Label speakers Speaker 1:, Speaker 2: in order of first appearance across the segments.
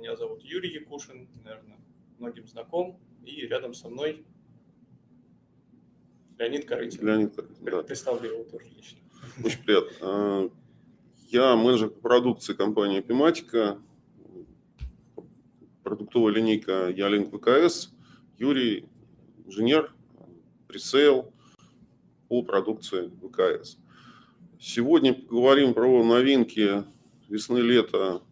Speaker 1: Меня зовут Юрий Якушин, наверное, многим знаком. И рядом со мной Леонид Корытин.
Speaker 2: Леонид Корытин, да.
Speaker 1: Представлю его тоже лично.
Speaker 2: Очень приятно. А, я менеджер продукции компании Epimatica, продуктовая линейка Ялинк ВКС, Юрий, инженер, пресейл по продукции ВКС. Сегодня поговорим про новинки весны-лета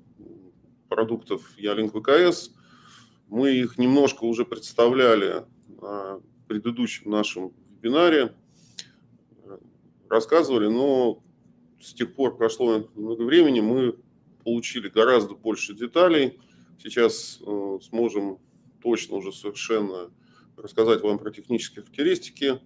Speaker 2: продуктов Ялинк ВКС. Мы их немножко уже представляли на предыдущем нашем вебинаре, рассказывали, но с тех пор прошло много времени, мы получили гораздо больше деталей. Сейчас э, сможем точно уже совершенно рассказать вам про технические характеристики,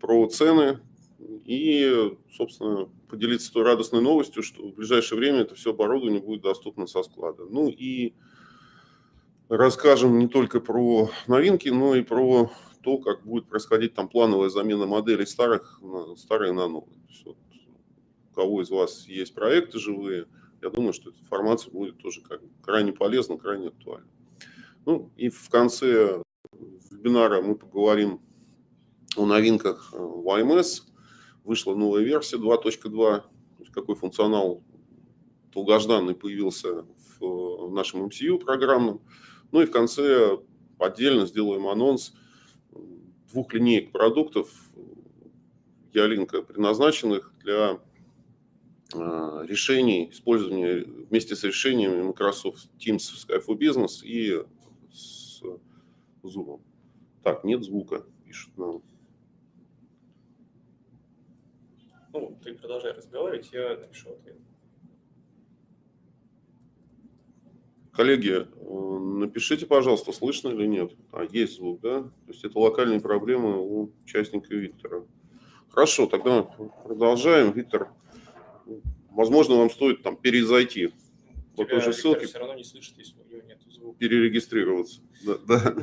Speaker 2: про цены и, собственно, поделиться той радостной новостью, что в ближайшее время это все оборудование будет доступно со склада. Ну и расскажем не только про новинки, но и про то, как будет происходить там плановая замена моделей старых, старые на новые. вот, у кого из вас есть проекты живые, я думаю, что эта информация будет тоже как, крайне полезна, крайне актуальна. Ну и в конце вебинара мы поговорим о новинках э, в AMS. Вышла новая версия 2.2, какой функционал долгожданный появился в нашем MCU программном. Ну и в конце отдельно сделаем анонс двух линеек продуктов Ялинка, предназначенных для а, решений, использования вместе с решениями Microsoft Teams, Skype for Business и с Zoom. Так, нет звука, пишут нам.
Speaker 1: Ну, ты продолжай разговаривать, я напишу ответ.
Speaker 2: Коллеги, э, напишите, пожалуйста, слышно или нет. А, есть звук, да? То есть это локальные проблемы у участника Виктора. Хорошо, тогда продолжаем. Виктор, возможно, вам стоит там перезайти
Speaker 1: по той же ссылке. все равно не слышит, если у него нет звука.
Speaker 2: Перерегистрироваться. Да, да.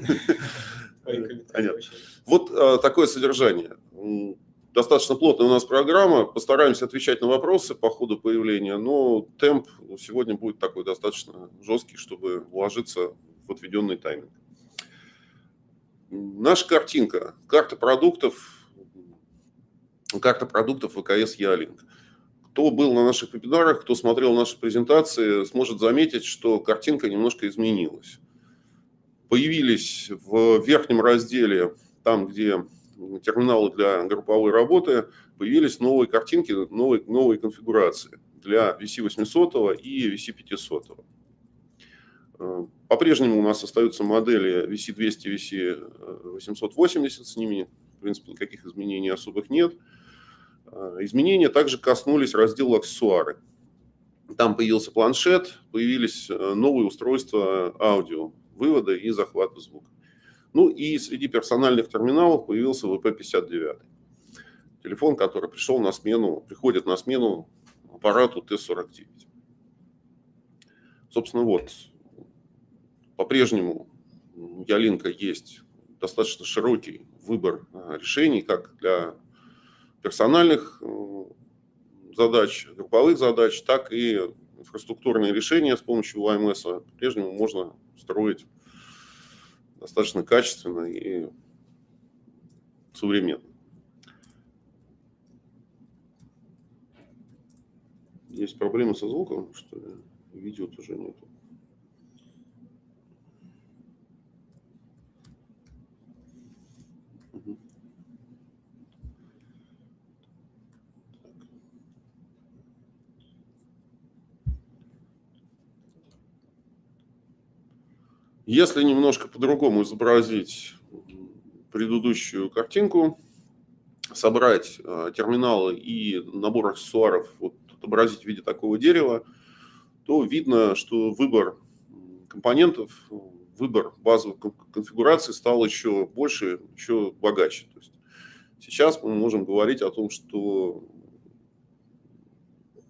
Speaker 2: Вот а, такое содержание достаточно плотная у нас программа. Постараемся отвечать на вопросы по ходу появления, но темп сегодня будет такой достаточно жесткий, чтобы вложиться в отведенный тайминг. Наша картинка, карта продуктов, карта продуктов ВКС Ялинг. Кто был на наших вебинарах, кто смотрел наши презентации, сможет заметить, что картинка немножко изменилась. Появились в верхнем разделе, там, где терминалы для групповой работы появились новые картинки, новые, новые конфигурации для VC800 и VC500. Э, по-прежнему у нас остаются модели VC200, VC880, с ними, в принципе, никаких изменений особых нет. Э, изменения также коснулись раздела аксессуары. Там появился планшет, появились э, новые устройства аудио, вывода и захвата звука. Ну и среди персональных терминалов появился VP59. Телефон, который пришел на смену, приходит на смену аппарату Т-49. Собственно, вот, по-прежнему у Ялинка есть достаточно широкий выбор а, решений, как для персональных э, задач, групповых задач, так и инфраструктурные решения с помощью ОМС по-прежнему можно строить достаточно качественно и современно. Есть проблемы со звуком, что ли? Видео тоже нету. Если немножко по-другому изобразить предыдущую картинку, собрать э, терминалы и набор аксессуаров, вот, отобразить в виде такого дерева, то видно, что выбор компонентов, выбор базовых конфигураций стал еще больше, еще богаче. То есть сейчас мы можем говорить о том, что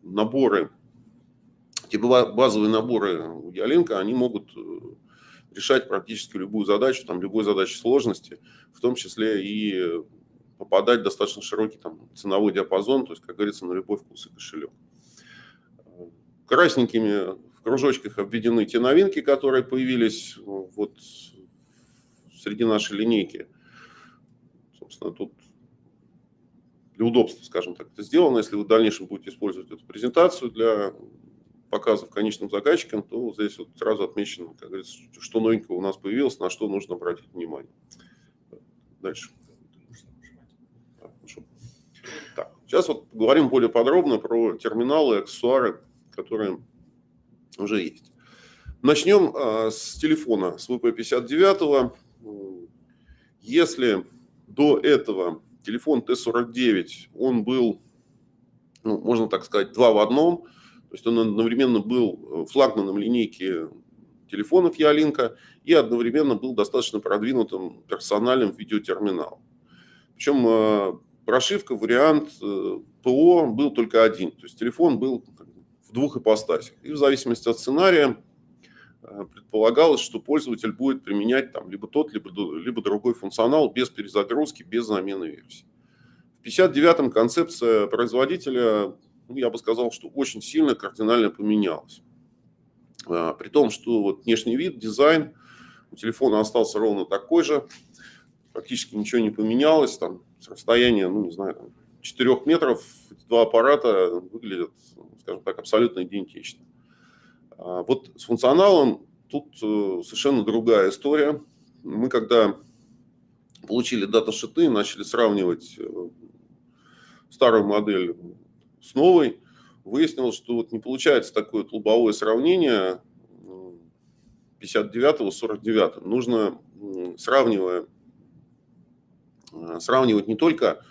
Speaker 2: наборы, типа базовые наборы Ялинка, они могут э, решать практически любую задачу, там, любой задачи сложности, в том числе и попадать в достаточно широкий там, ценовой диапазон, то есть, как говорится, на любой вкус и кошелек. Красненькими в кружочках обведены те новинки, которые появились вот среди нашей линейки. Собственно, тут для удобства, скажем так, это сделано. Если вы в дальнейшем будете использовать эту презентацию для показов конечным заказчикам, то здесь вот сразу отмечено, как говорится, что новенького у нас появилось, на что нужно обратить внимание. Дальше. Так, сейчас вот поговорим более подробно про терминалы аксессуары, которые уже есть. Начнем а, с телефона, с VP59. Если до этого телефон Т-49, он был, ну, можно так сказать, два в одном, то есть он одновременно был флагманом линейки телефонов Ялинка и одновременно был достаточно продвинутым персональным видеотерминалом. Причем а, прошивка, вариант э, ПО был только один. То есть телефон был в двух ипостасях. И в зависимости от сценария э, предполагалось, что пользователь будет применять там либо тот, либо, либо другой функционал без перезагрузки, без замены версии. В 59-м концепция производителя, ну, я бы сказал, что очень сильно кардинально поменялась. Э, при том, что вот внешний вид, дизайн у телефона остался ровно такой же, практически ничего не поменялось, там с расстояния, ну, не знаю, там, 4 метров два аппарата выглядят, скажем так, абсолютно идентично. А вот с функционалом тут э, совершенно другая история. Мы когда получили даташиты, начали сравнивать э, старую модель с новой, выяснилось, что вот не получается такое лобовое сравнение 59 с 49. Нужно, сравнивая Э, сравнивать не только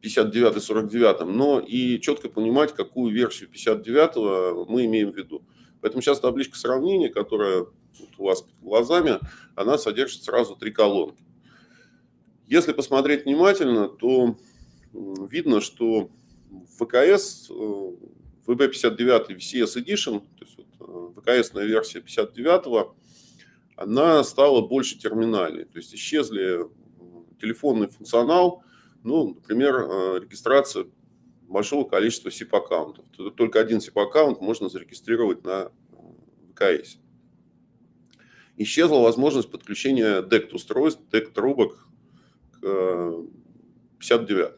Speaker 2: 59 и 49, но и четко понимать, какую версию 59 мы имеем в виду. Поэтому сейчас табличка сравнения, которая у вас перед глазами, она содержит сразу три колонки. Если посмотреть внимательно, то видно, что ВКС, VB59 VCS Edition, то есть вот ВКСная версия 59, она стала больше терминальной. То есть исчезли телефонный функционал, ну, например, э, регистрация большого количества SIP-аккаунтов. Только один SIP-аккаунт можно зарегистрировать на ВКС. Исчезла возможность подключения DECT-устройств, DECT-трубок к 59. Э,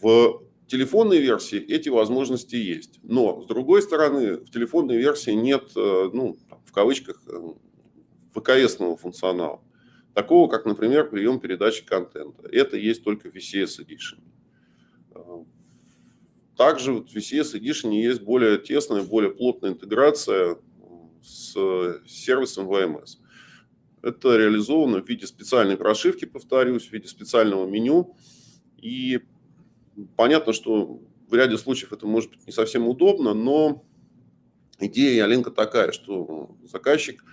Speaker 2: В телефонной версии эти возможности есть. Но, с другой стороны, в телефонной версии нет, э, ну, в кавычках, ВКСного функционала. Такого, как, например, прием передачи контента. Это есть только в VCS Edition. А, также в VCS Edition есть более тесная, более плотная интеграция с сервисом VMS. Это реализовано в виде специальной прошивки, повторюсь, в виде специального меню. И понятно, что в ряде случаев это может быть не совсем удобно, но идея Аленка такая, что заказчик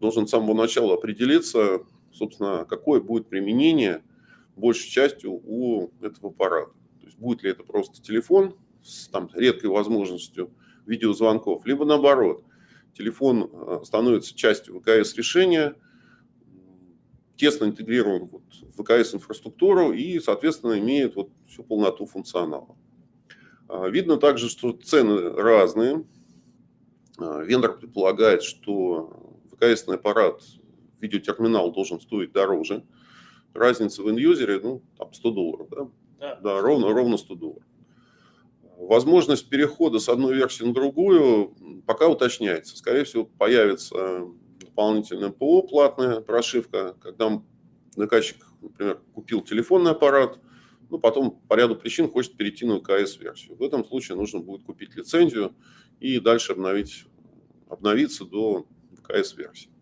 Speaker 2: должен с самого начала определиться, собственно, какое будет применение большей частью у этого аппарата. То есть будет ли это просто телефон с там, редкой возможностью видеозвонков, либо наоборот, телефон э, становится частью ВКС-решения, тесно интегрирован вот в ВКС-инфраструктуру и, соответственно, имеет вот всю полноту функционала. А, видно также, что цены разные. А, вендор предполагает, что ВКСный аппарат видеотерминал должен стоить дороже. Разница в инюзере, ну, там 100 долларов, да? Да, да ровно, ровно 100 долларов. Возможность перехода с одной версии на другую пока уточняется. Скорее всего, появится дополнительная ПО, платная прошивка, когда заказчик, например, купил телефонный аппарат, ну, потом по ряду причин хочет перейти на КС-версию. В этом случае нужно будет купить лицензию и дальше обновить, обновиться до КС-версии.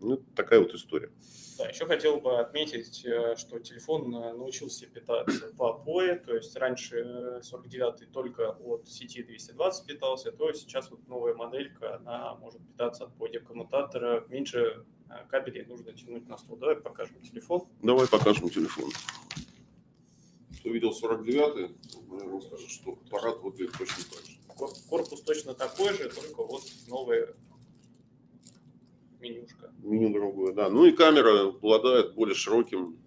Speaker 2: Ну, такая вот история.
Speaker 1: Да, еще хотел бы отметить, э, что телефон э, научился питаться по POE, то есть раньше 49 э, только от сети 220 питался, то сейчас вот новая моделька, она может питаться от POE коммутатора, меньше кабелей нужно тянуть на стол. Давай покажем телефон.
Speaker 2: Давай покажем телефон. Кто видел 49-й, наверное, скажет, что аппарат выглядит точно так же.
Speaker 1: Корпус точно такой же, только вот новые менюшка.
Speaker 2: Меню другое, да. Ну и камера обладает более широким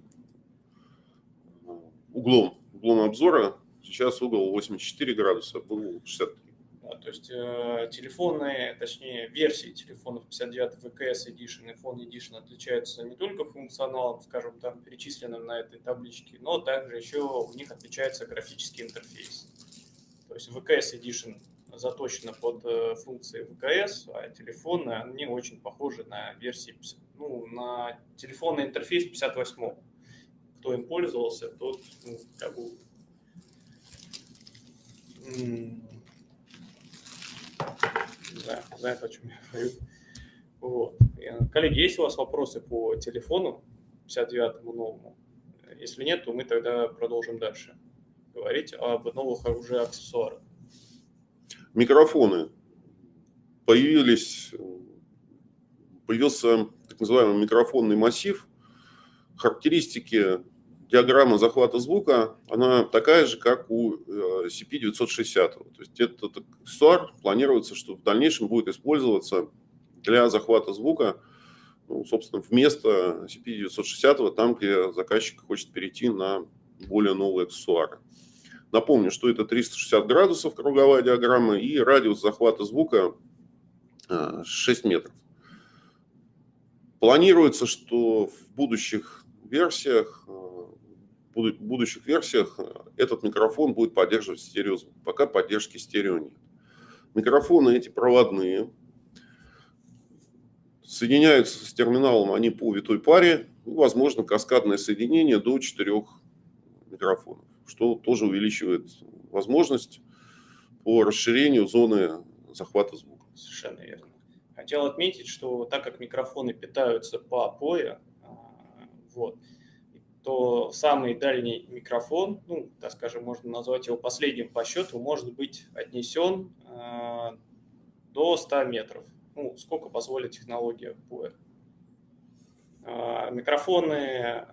Speaker 2: углом, углом обзора. Сейчас угол 84 градуса, был 63.
Speaker 1: То есть э, телефоны, точнее версии телефонов 59 VKS Edition и Phone Edition отличаются не только функционалом, скажем, там перечисленным на этой табличке, но также еще у них отличается графический интерфейс. То есть VKS Edition заточена под э, функции ВКС, а телефоны, они очень похожи на версии, ну, на телефонный интерфейс 58 Кто им пользовался, тот, ну, как бы, да, знает, о чем я говорю. Вот. Коллеги, есть у вас вопросы по телефону 59-му новому? Если нет, то мы тогда продолжим дальше говорить об новых уже аксессуарах.
Speaker 2: Микрофоны. Появились, появился так называемый микрофонный массив. Характеристики диаграмма захвата звука, она такая же, как у CP960. Э, То есть этот аксессуар планируется, что в дальнейшем будет использоваться для захвата звука, ну, собственно, вместо CP960, там, где заказчик хочет перейти на более новые аксессуары. Напомню, что это 360 градусов круговая диаграмма и радиус захвата звука 6 э, метров. Планируется, что в будущих версиях э, будущих версиях э, этот микрофон будет поддерживать стереозвук. Пока поддержки стерео нет. Микрофоны эти проводные. Соединяются с терминалом они по витой паре. Возможно, каскадное соединение до четырех микрофонов, что тоже увеличивает возможность по расширению зоны захвата звука.
Speaker 1: Совершенно верно. Хотел отметить, что так как микрофоны питаются по опое, а, вот, то самый дальний микрофон, ну, так скажем, можно назвать его последним по счету, может быть отнесен э, до 100 метров. Ну, сколько позволит технология PUE. Э, микрофоны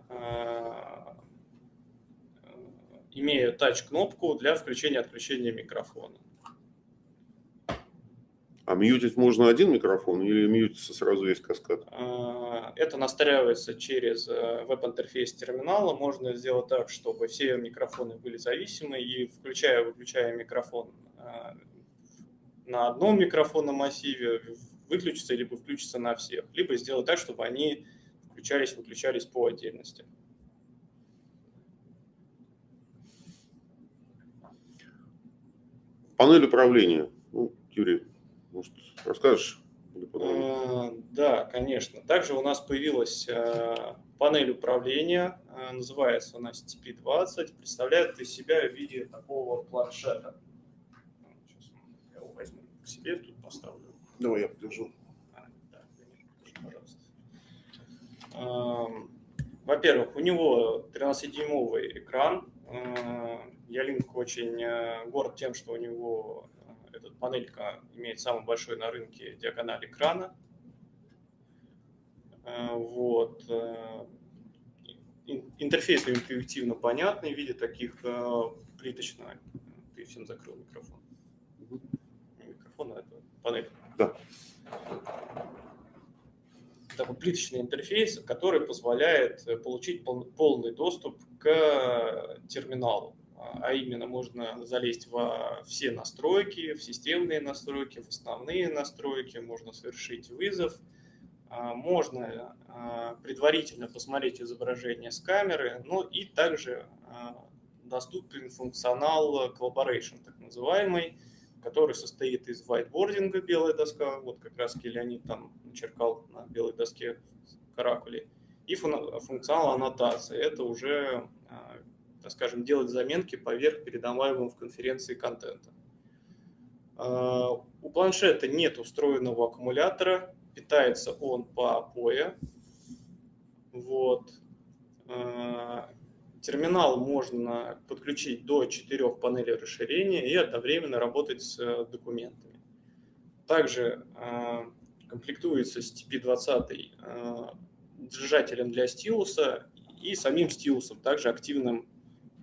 Speaker 1: имеют тач-кнопку для включения и отключения микрофона.
Speaker 2: А мьютить можно один микрофон или мьютится сразу весь каскад?
Speaker 1: А, это настраивается через э, веб-интерфейс терминала. Можно сделать так, чтобы все микрофоны были зависимы и включая-выключая микрофон э, на одном микрофонном массиве выключится либо включится на всех, либо сделать так, чтобы они включались-выключались по отдельности.
Speaker 2: Панель управления. Ну, Юрий, может, расскажешь?
Speaker 1: А, да, конечно. Также у нас появилась а, панель управления, а, называется она STP-20, представляет из себя в виде такого планшета. Сейчас я его возьму к себе, тут поставлю.
Speaker 2: Давай я подержу.
Speaker 1: да, пожалуйста. Во-первых, у него 13-дюймовый экран. Ялинк очень горд тем, что у него эта панелька имеет самый большой на рынке диагональ экрана. Э, вот. Э, интерфейс интуитивно понятный в виде таких э, плиточно. Ты всем закрыл микрофон. Микрофон, а это панель.
Speaker 2: Да.
Speaker 1: Такой плиточный интерфейс, который позволяет получить полный доступ к терминалу. А именно можно залезть во все настройки, в системные настройки, в основные настройки, можно совершить вызов, а, можно а, предварительно посмотреть изображение с камеры, ну и также а, доступен функционал Collaboration, так называемый, который состоит из whiteboarding, белая доска, вот как раз Леонид там начеркал на белой доске каракули, и функционал аннотации. Это уже так скажем, делать заметки поверх передаваемого в конференции контента. А, у планшета нет устроенного аккумулятора, питается он по POE. Вот. Терминал можно подключить до 4 панелей расширения и одновременно работать с э, документами. Также а, комплектуется с TP20 держателем для стилуса и самим стилусом, также активным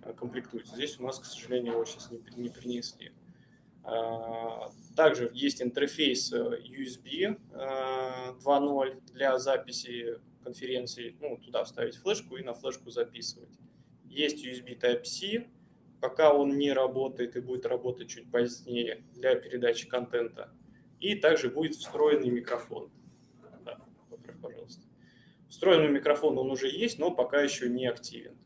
Speaker 1: Э, комплектуется. Здесь у нас, к сожалению, его сейчас не, не принесли. Также есть интерфейс э, USB 2.0 э, для записи конференции. Ну, туда вставить флешку и на флешку записывать. Есть USB Type-C, пока он не работает и будет работать чуть позднее для передачи контента. И также будет встроенный микрофон. Да, поправь, пожалуйста. Встроенный микрофон он уже есть, но пока еще не активен.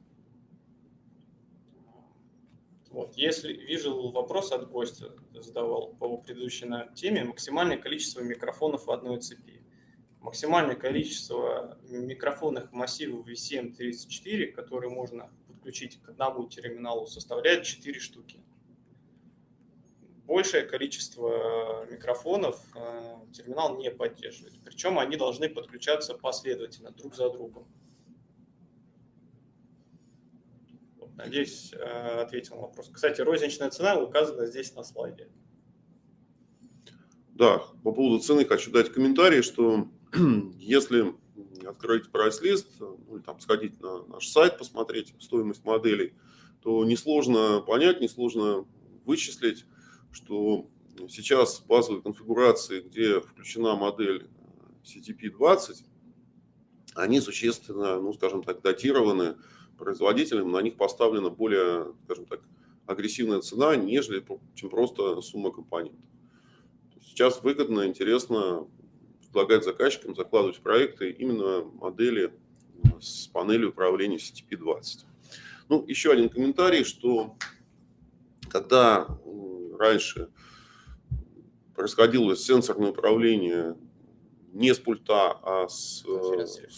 Speaker 1: Вот. Если вижу вопрос от гостя, задавал по предыдущей теме, максимальное количество микрофонов в одной цепи. Максимальное количество микрофонных массивов VCM34, которые можно подключить к одному терминалу, составляет 4 штуки. Большее количество микрофонов э, терминал не поддерживает. Причем они должны подключаться последовательно, друг за другом. Надеюсь, э, ответил на вопрос. Кстати, розничная цена указана здесь на слайде.
Speaker 2: Да, по поводу цены хочу дать комментарий, что если открыть прайс-лист, ну, там сходить на наш сайт, посмотреть стоимость моделей, то несложно понять, несложно вычислить, что сейчас базовые конфигурации, где включена модель CTP-20, они существенно, ну, скажем так, датированы производителям, на них поставлена более, скажем так, агрессивная цена, нежели чем просто сумма компонентов. Сейчас выгодно, интересно предлагать заказчикам закладывать в проекты именно модели с панелью управления CTP-20. Ну, еще один комментарий, что когда раньше происходило сенсорное управление не с пульта, а с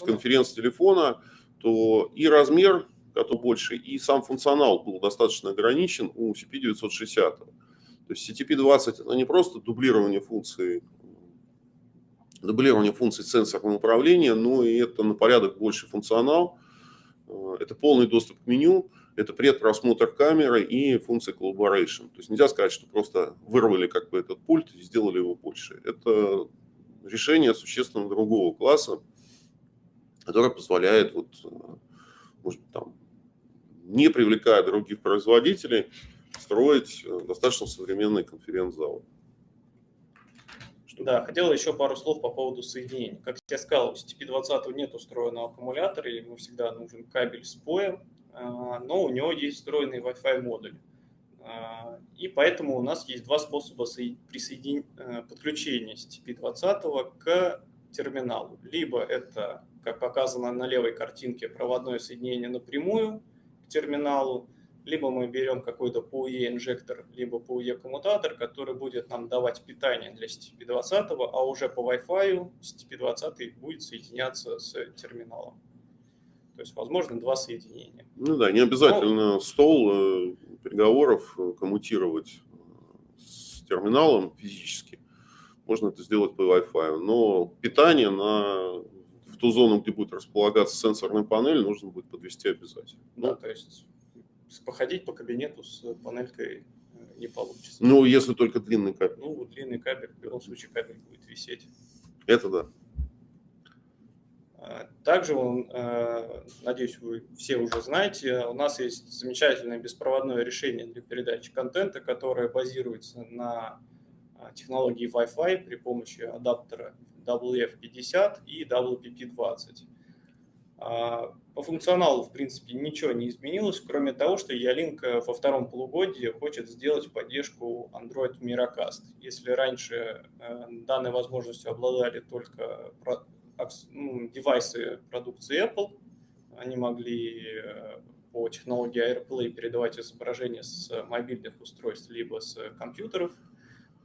Speaker 2: конференц-телефона, конференц то и размер который больше, и сам функционал был достаточно ограничен у CP960. То есть CTP20 это не просто дублирование функций, дублирование функций сенсорного управления, но и это на порядок больше функционал. Э, это полный доступ к меню, это предпросмотр камеры и функция collaboration. То есть нельзя сказать, что просто вырвали как бы этот пульт и сделали его больше. Это решение существенно другого класса, которое позволяет вот, э, может, там, не привлекая других производителей, строить э, достаточно современный конференц-зал.
Speaker 1: Да, хотел еще пару слов по поводу соединений. Как я сказал, у CTP-20 нет устроенного аккумулятора, ему всегда нужен кабель с поем, а, но у него есть встроенный Wi-Fi модуль. А, и поэтому у нас есть два способа присоедин... Э, подключения CTP-20 к терминалу. Либо это, как показано на левой картинке, проводное соединение напрямую, терминалу, либо мы берем какой-то PoE инжектор, либо PoE коммутатор, который будет нам давать питание для CTP20, а уже по Wi-Fi CTP20 будет соединяться с терминалом. То есть, возможно, два соединения.
Speaker 2: Ну да, не обязательно Но... стол э, переговоров э, коммутировать э, с терминалом физически. Можно это сделать по Wi-Fi. Но питание на ту зону, где будет располагаться сенсорная панель, нужно будет подвести обязательно.
Speaker 1: Да, ну, то есть походить по кабинету с панелькой э, не получится.
Speaker 2: Ну, если только длинный кабель.
Speaker 1: Ну, длинный кабель, в любом случае кабель будет висеть.
Speaker 2: Это да.
Speaker 1: А, также, э, надеюсь, вы все уже знаете, у нас есть замечательное беспроводное решение для передачи контента, которое базируется на а, технологии Wi-Fi при помощи адаптера WF50 и WPP20. По функционалу, в принципе, ничего не изменилось, кроме того, что Ялинка во втором полугодии хочет сделать поддержку Android Miracast. Если раньше э, данной возможностью обладали только ну, девайсы продукции Apple, они могли э, по технологии AirPlay передавать изображение с мобильных устройств либо с компьютеров,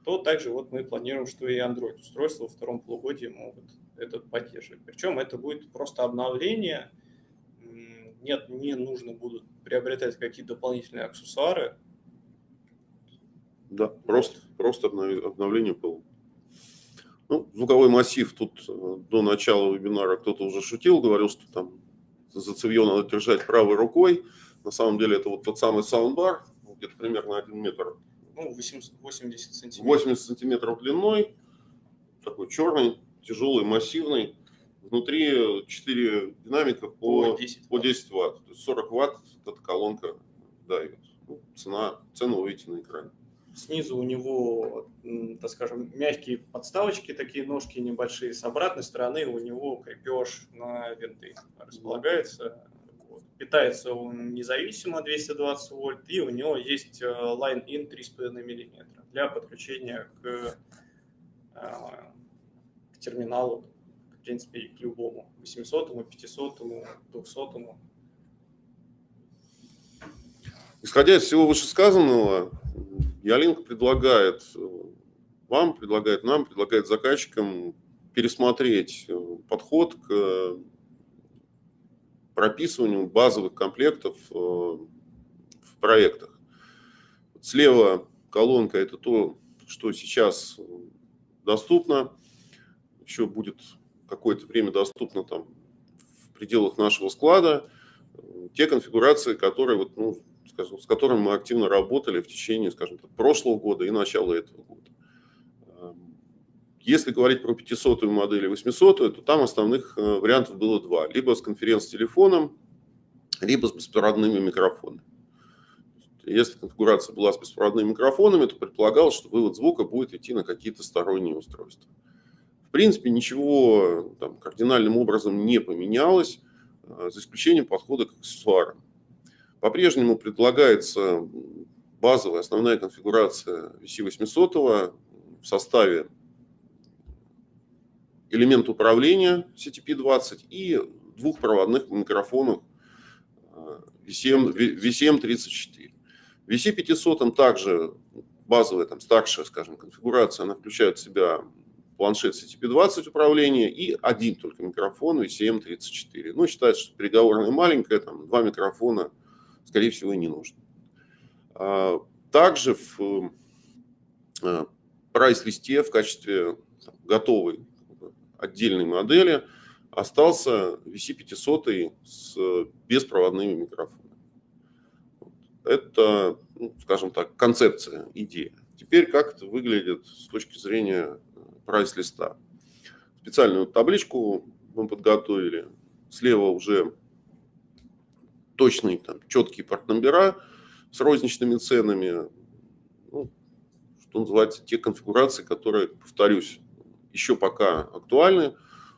Speaker 1: то также вот мы планируем, что и Android устройства во втором полугодии могут это поддерживать. Причем это будет просто обновление, нет, не нужно будут приобретать какие-то дополнительные аксессуары.
Speaker 2: Да, просто, просто обновление было. Ну, звуковой массив тут э, до начала вебинара кто-то уже шутил, говорил, что там за цевье надо держать правой рукой. На самом деле это вот тот самый саундбар, где-то примерно 1 метр
Speaker 1: ну, 80, 80 сантиметров.
Speaker 2: 80 сантиметров длиной, такой черный, тяжелый, массивный. Внутри 4 динамика по, по 10 ватт. По 10 ватт. То есть 40 ватт эта колонка давит. Ну, цена, цену вы видите на экране.
Speaker 1: Снизу у него, так скажем, мягкие подставочки, такие ножки небольшие. С обратной стороны у него крепеж на винты располагается. Вот. питается он независимо 220 вольт, и у него есть Line-in 3,5 мм для подключения к, к терминалу, принципе, к любому, 800, 500, 200.
Speaker 2: Исходя из всего вышесказанного, Ялинк предлагает вам, предлагает нам, предлагает заказчикам пересмотреть э, подход к э, прописыванию базовых комплектов э, в проектах. Слева колонка – это то, что сейчас доступно, еще будет какое-то время доступно там в пределах нашего склада. Те конфигурации, которые, вот, ну, скажем, с которыми мы активно работали в течение, скажем так, прошлого года и начала этого года. Если говорить про 500 модель и 800, то там основных э, вариантов было два. Либо с конференц-телефоном, либо с беспроводными микрофонами. Если конфигурация была с беспроводными микрофонами, то предполагалось, что вывод звука будет идти на какие-то сторонние устройства. Принципе, ничего там, кардинальным образом не поменялось, э, за исключением подхода к аксессуарам. По-прежнему предлагается базовая основная конфигурация VC800 в составе элемент управления CTP-20 и двух проводных микрофонов VCM, VCM34. VC500 также базовая, там, старшая, скажем, конфигурация, она включает в себя планшет CTP-20 управления и один только микрофон VCM34. Ну, считается, что переговорная маленькая, там, два микрофона, скорее всего, и не нужно. А, также в э, прайс-листе в качестве готовой отдельной модели остался VC500 с беспроводными микрофонами. Это, ну, скажем так, концепция, идея. Теперь как это выглядит с точки зрения прайс-листа. Специальную табличку мы подготовили. Слева уже точные, там, четкие партномбера с розничными ценами. Ну, что называется, те конфигурации, которые, повторюсь, еще пока актуальны,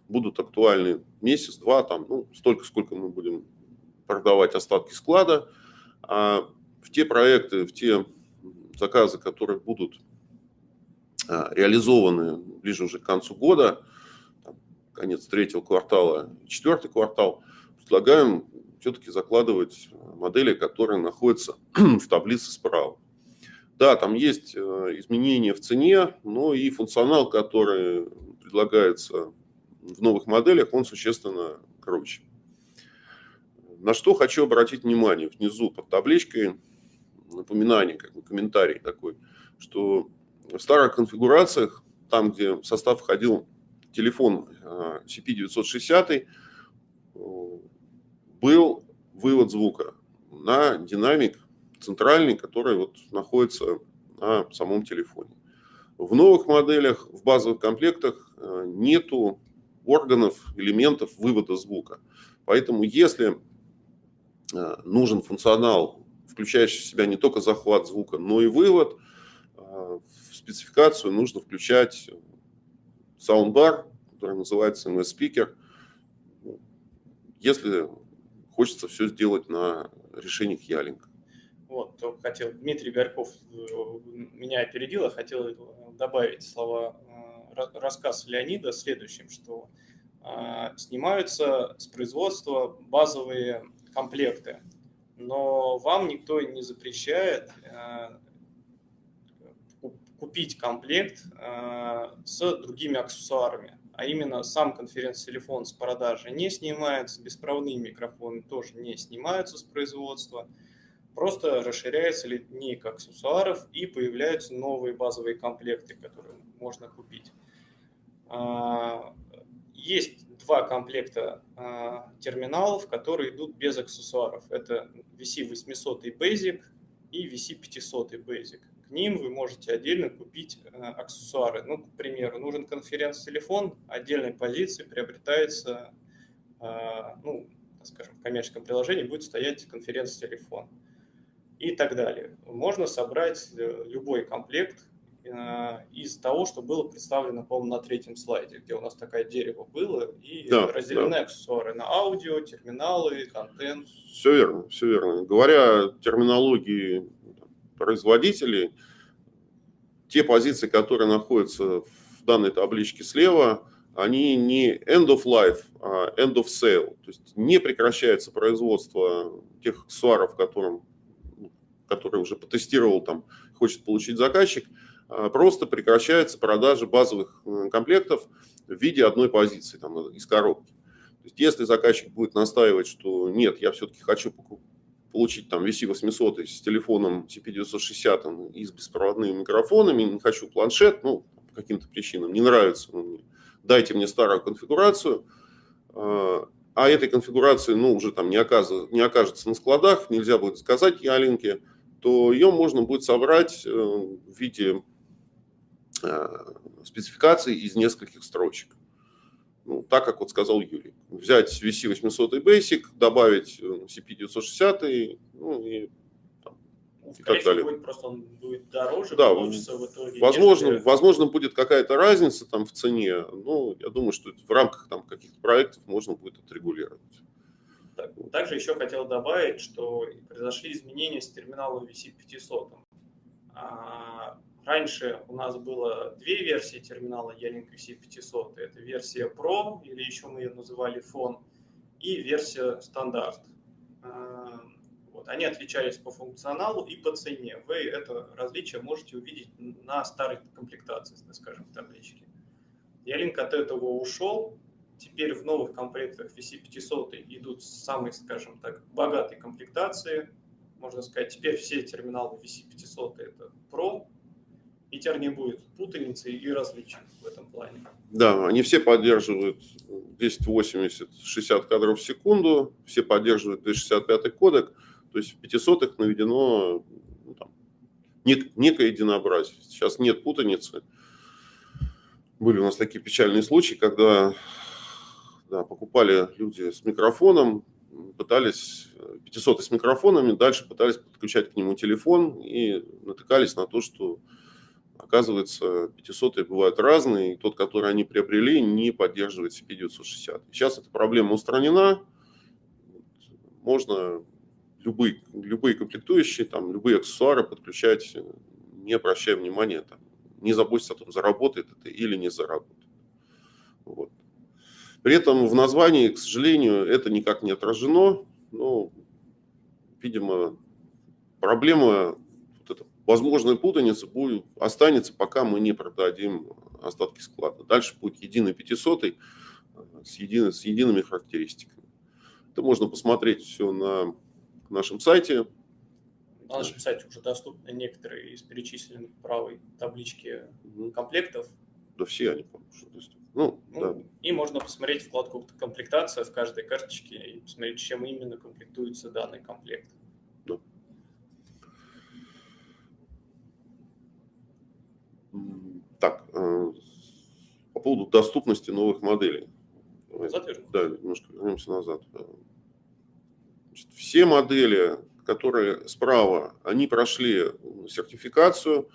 Speaker 2: будут актуальны месяц-два, там, ну, столько, сколько мы будем продавать остатки склада. А в те проекты, в те заказы, которые будут реализованы ближе уже к концу года, конец третьего квартала, четвертый квартал, предлагаем все-таки закладывать модели, которые находятся в таблице справа. Да, там есть э, изменения в цене, но и функционал, который предлагается в новых моделях, он существенно круче. На что хочу обратить внимание. Внизу под табличкой напоминание, как бы комментарий такой, что в старых конфигурациях, там, где в состав входил телефон э, CP960, э, был вывод звука на динамик центральный, который вот находится на самом телефоне. В новых моделях, в базовых комплектах э, нету органов, элементов вывода звука. Поэтому если э, нужен функционал, включающий в себя не только захват звука, но и вывод, спецификацию нужно включать саундбар, который называется MS-спикер, если хочется все сделать на решениях Ялинка.
Speaker 1: Вот, хотел, Дмитрий Горьков э, меня опередил, а хотел э, добавить слова, э, рассказ Леонида следующим, что снимаются с производства базовые комплекты, но вам никто не запрещает купить комплект с другими аксессуарами, а именно сам конференц-телефон с продажи не снимается, беспроводные микрофоны тоже не снимаются с производства – Просто расширяется линейка аксессуаров и появляются новые базовые комплекты, которые можно купить. А, есть два комплекта а, терминалов, которые идут без аксессуаров. Это VC800 Basic и VC500 Basic. К ним вы можете отдельно купить а, аксессуары. Ну, к примеру, нужен конференц-телефон, отдельной позиции приобретается, ну, скажем, в коммерческом приложении будет стоять конференц-телефон и так далее. Можно собрать э, любой комплект э, из того, что было представлено, по-моему, на третьем слайде, где у нас такое дерево было, и
Speaker 2: Да,
Speaker 1: разделены
Speaker 2: да.
Speaker 1: аксессуары на аудио, терминалы, контент.
Speaker 2: Все верно, все верно. Говоря терминологии производителей, те позиции, которые находятся в данной табличке слева, они не end of life, а end of sale. То есть не прекращается производство тех аксессуаров, которым, которые уже потестировал, там, хочет получить заказчик, а просто прекращается продажа базовых э, комплектов в виде одной позиции там, из коробки. То есть если заказчик будет настаивать, что нет, я все-таки хочу получить там VC800 с телефоном CP960 и с беспроводными микрофонами, не хочу планшет, ну, по каким-то причинам, не нравится он мне, дайте мне старую конфигурацию, а этой конфигурации, ну, уже там не, оказ... не окажется на складах, нельзя будет заказать ялинки, то ее можно будет собрать э, в виде э, спецификации из нескольких строчек. Ну, так, как вот сказал Юрий. Взять VC800 Basic, добавить э, CP960, ну и, там,
Speaker 1: Ну,
Speaker 2: и так далее.
Speaker 1: будет просто он будет дороже,
Speaker 2: Да,
Speaker 1: получится в итоге.
Speaker 2: Возможно,
Speaker 1: нежели-
Speaker 2: возможно, будет какая-то разница там в цене, но я думаю, что в рамках там каких-то проектов можно будет отрегулировать.
Speaker 1: Так, Также еще хотел добавить, что произошли изменения с терминалом VC500. А, Раньше у нас было две версии терминала Ялинк VC500. Это версия Pro, или еще мы ее называли фон, и версия стандарт. Вот. Они отличались по функционалу и по цене. Вы это различие можете увидеть на старой комплектации, скажем, в табличке. Ялинк от этого ушел, Теперь в новых комплектах VC500 идут самые, скажем так, богатые комплектации. Можно сказать, теперь все терминалы VC500 это Pro, и теперь не будет путаницы и различий в этом плане.
Speaker 2: Да, они все поддерживают 1080 60 кадров в секунду, все поддерживают 265 кодек, то есть в 500 наведено ну, там, нек- некое единообразие. Сейчас нет путаницы. Были у нас такие печальные случаи, когда да, покупали люди с микрофоном, пытались 500 с микрофонами, дальше пытались подключать к нему телефон и натыкались на то, что оказывается 500 бывают разные, и тот, который они приобрели, не поддерживает CP960. Сейчас эта проблема устранена, можно любые, любые комплектующие, там, любые аксессуары подключать, не обращая внимания, там, не заботьтесь о том, заработает это или не заработает. Вот. При этом в названии, к сожалению, это никак не отражено. Но, видимо, проблема, возможная путаница будет, останется, пока мы не продадим остатки склада. Дальше будет единый 500 с, единой, с едиными характеристиками. Это можно посмотреть все на нашем сайте.
Speaker 1: На нашем сайте уже доступны некоторые из перечисленных в правой таблички комплектов.
Speaker 2: Да все они, по-моему, доступны. Ну,
Speaker 1: Ну,
Speaker 2: да.
Speaker 1: И можно посмотреть вкладку комплектация в каждой карточке и посмотреть, чем именно комплектуется данный комплект.
Speaker 2: Так, э, по поводу доступности новых моделей.
Speaker 1: Назад?
Speaker 2: Да, немножко вернемся назад. Значит, все модели, которые справа, они прошли сертификацию,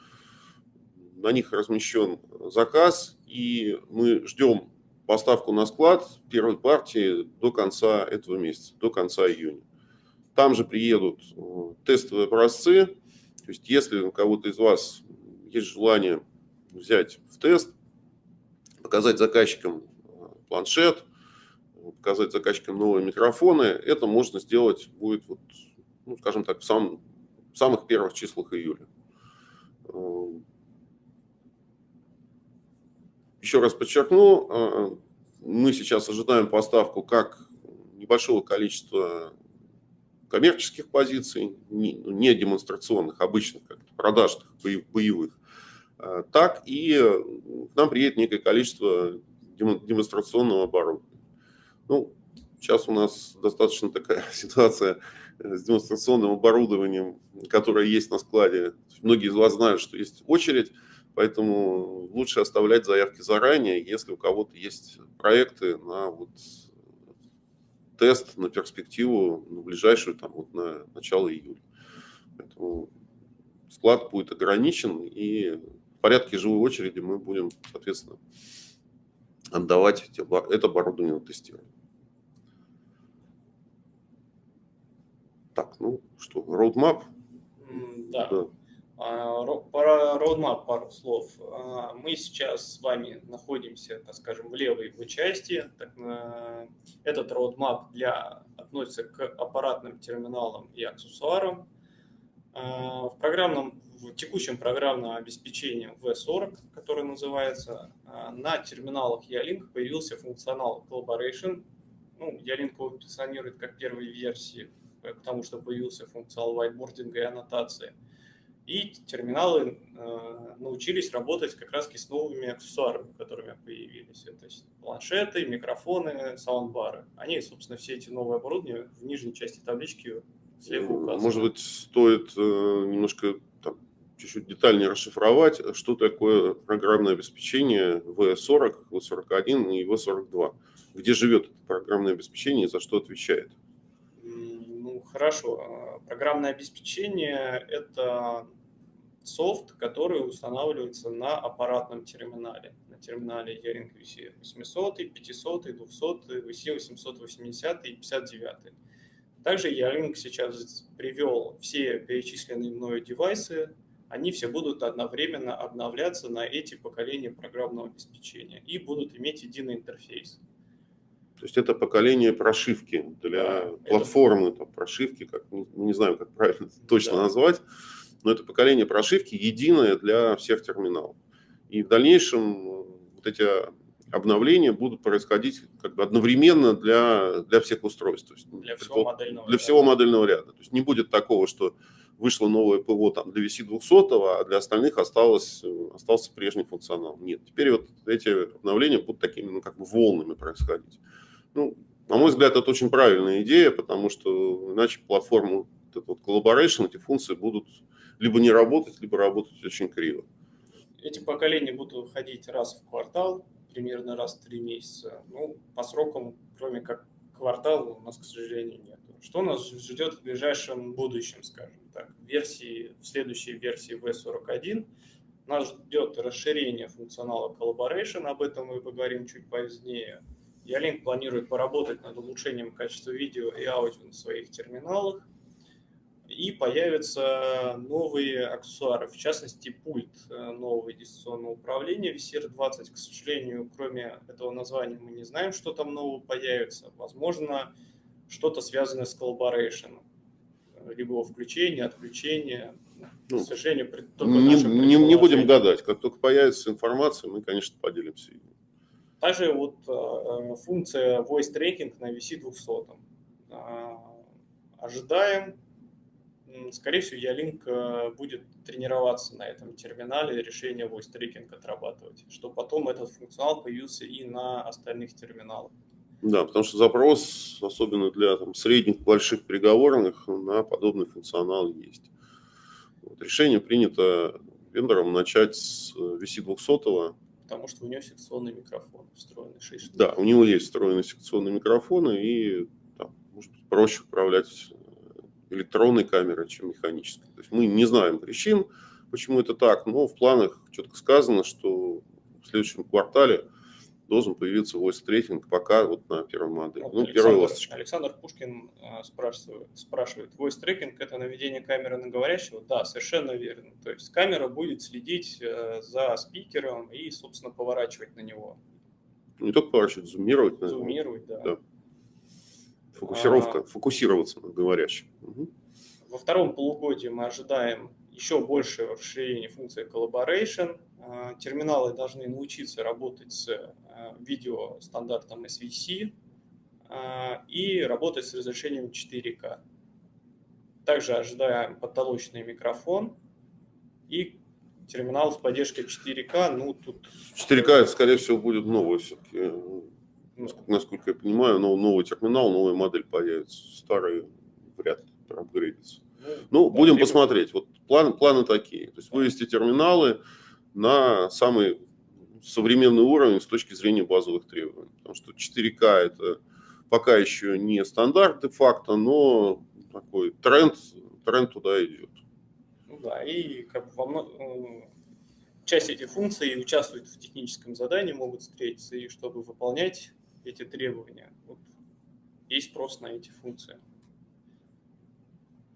Speaker 2: на них размещен заказ, и мы ждем поставку на склад первой партии до конца этого месяца, до конца июня. Там же приедут э, тестовые образцы. То есть, если у кого-то из вас есть желание взять в тест, показать заказчикам э, планшет, показать заказчикам новые микрофоны, это можно сделать будет, вот, ну, скажем так, в, сам, в самых первых числах июля. Э, Еще раз подчеркну, э, мы сейчас ожидаем поставку как небольшого количества коммерческих позиций, не демонстрационных, обычных, как продажных, боевых, так и к нам приедет некое количество демонстрационного оборудования. Ну, сейчас у нас достаточно такая ситуация с демонстрационным оборудованием, которое есть на складе. Многие из вас знают, что есть очередь, поэтому лучше оставлять заявки заранее, если у кого-то есть проекты на вот тест на перспективу, на ближайшую, там, вот на начало июля. Поэтому склад будет ограничен, и порядке живой очереди мы будем, соответственно, отдавать это оборудование на тестирование. Так, ну что, roadmap?
Speaker 1: Да. да. А, про roadmap пару слов. А, мы сейчас с вами находимся, так скажем, в левой его части. Этот roadmap для, относится к аппаратным терминалам и аксессуарам. А, в, программном, в текущем программном обеспечении V40, который называется, на терминалах Ялинк появился функционал Collaboration. Ну, Ялинк его позиционирует как первой версии, потому что появился функционал whiteboarding и аннотации – и терминалы э, научились работать как раз с новыми аксессуарами, которыми появились. Это планшеты, микрофоны, саундбары. Они, собственно, все эти новые оборудования в нижней части таблички слева указаны.
Speaker 2: Может быть, стоит э, немножко чуть-чуть детальнее расшифровать, что такое программное обеспечение V40, V41 и V42. Где живет это программное обеспечение и за что отвечает?
Speaker 1: Ну, хорошо Программное обеспечение – это софт, который устанавливается на аппаратном терминале. На терминале Yaring VC 800, 500, 200, VC 880 и 59. Также Yaring сейчас привел все перечисленные мною девайсы, они все будут одновременно обновляться на эти поколения программного обеспечения и будут иметь единый интерфейс.
Speaker 2: То есть это поколение прошивки для да, платформы, это... там, прошивки, как, не, не знаю, как правильно точно да. назвать, но это поколение прошивки единое для всех терминалов. И в дальнейшем вот эти обновления будут происходить как бы одновременно для, для всех устройств. То есть,
Speaker 1: для всего, модельного,
Speaker 2: для ряда. всего модельного ряда. То есть не будет такого, что вышло новое ПВО там, для VC200, а для остальных осталось, остался прежний функционал. Нет, теперь вот эти обновления будут такими ну, как бы волнами происходить. Ну, на мой взгляд, это очень правильная идея, потому что иначе платформу, этот вот collaboration, эти функции будут либо не работать, либо работать очень криво.
Speaker 1: Эти поколения будут выходить раз в квартал, примерно раз в три месяца. Ну, по срокам, кроме как квартала, у нас, к сожалению, нет. Что нас ждет в ближайшем будущем, скажем так? Версии, в следующей версии V41 нас ждет расширение функционала Collaboration, об этом мы поговорим чуть позднее. Ялинк планирует поработать над улучшением качества видео и аудио на своих терминалах. И появятся новые аксессуары, в частности пульт э, нового дистанционного управления VCR-20. К сожалению, кроме этого названия мы не знаем, что там нового появится. Возможно, что-то связанное с collaboration. Либо его включение, отключение. Ну, к сожалению,
Speaker 2: не, не, не будем гадать. Как только появится информация, мы, конечно, поделимся.
Speaker 1: Также вот э, функция voice tracking на VC200. Э, ожидаем, скорее всего, Ялинк э, будет тренироваться на этом терминале, решение voice tracking отрабатывать, чтобы потом этот функционал появился и на остальных терминалах.
Speaker 2: Да, потому что запрос, особенно для там, средних, больших переговорных, на подобный функционал есть. Вот, решение принято вендором начать с VC200,
Speaker 1: потому что у него секционный микрофон встроенный 6 штук.
Speaker 2: Да, у него есть встроенный секционный микрофон, и там, может быть, проще управлять э, электронной камерой, чем механической. То есть мы не знаем причин, почему это так, но в планах четко сказано, что в следующем квартале должен появиться voice трекинг пока вот на первой модели. Вот
Speaker 1: ну, Александр, Александр Пушкин э, спрашивает, спрашивает, voice трекинг это наведение камеры на говорящего? Да, совершенно верно. То есть камера будет следить э, за спикером и, собственно, поворачивать на него.
Speaker 2: Не только поворачивать, зумировать.
Speaker 1: Наверное. Зумировать, да. да.
Speaker 2: Фокусировка, а, фокусироваться на говорящем. Угу.
Speaker 1: Во втором полугодии мы ожидаем еще большее расширение функции collaboration. А, терминалы должны научиться работать с а, видео стандартом SVC а, и работать с разрешением 4К. Также ожидаем потолочный микрофон и терминал с поддержкой 4К. Ну, тут...
Speaker 2: 4К, это, скорее всего, будет новый все-таки. Ну. Насколько я понимаю, новый терминал, новая модель появится. Старый вряд ли апгрейдится. Ну, ну будем посмотреть. Вот план, планы такие. То есть вывести терминалы на самый современный уровень с точки зрения базовых требований. Потому что 4К это пока еще не стандарт де-факто, но такой тренд, тренд туда идет.
Speaker 1: Ну да, и как бы во, часть этих функций участвует в техническом задании, могут встретиться, и чтобы выполнять эти требования, вот, есть спрос на эти функции.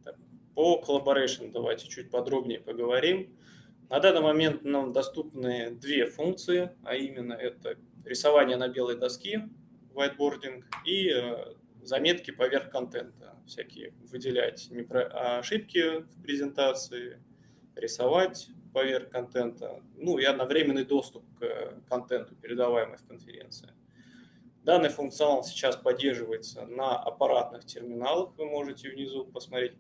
Speaker 1: Так, по collaboration давайте чуть подробнее поговорим. На данный момент нам доступны две функции, а именно это рисование на белой доске, whiteboarding, и э, заметки поверх контента, всякие выделять ошибки в презентации, рисовать поверх контента, ну и одновременный доступ к контенту, передаваемый в конференции. Данный функционал сейчас поддерживается на аппаратных терминалах, вы можете внизу посмотреть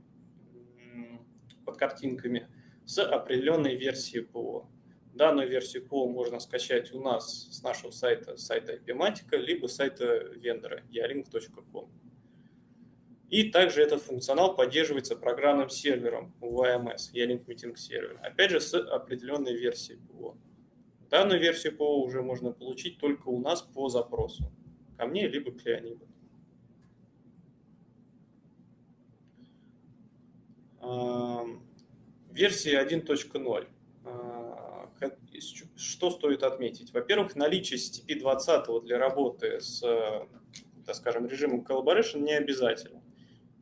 Speaker 1: под картинками, с определенной версией ПО. Данную версию ПО можно скачать у нас с нашего сайта, сайта IPMatica, либо сайта вендора yarink.com. И также этот функционал поддерживается программным сервером UAMS, Yarink Meeting Server, опять же с определенной версией ПО. Данную версию ПО уже можно получить только у нас по запросу, ко мне либо к Леониду. Версия 1.0. А, что стоит отметить? Во-первых, наличие CTP 20 для работы с, так скажем, режимом Collaboration не обязательно.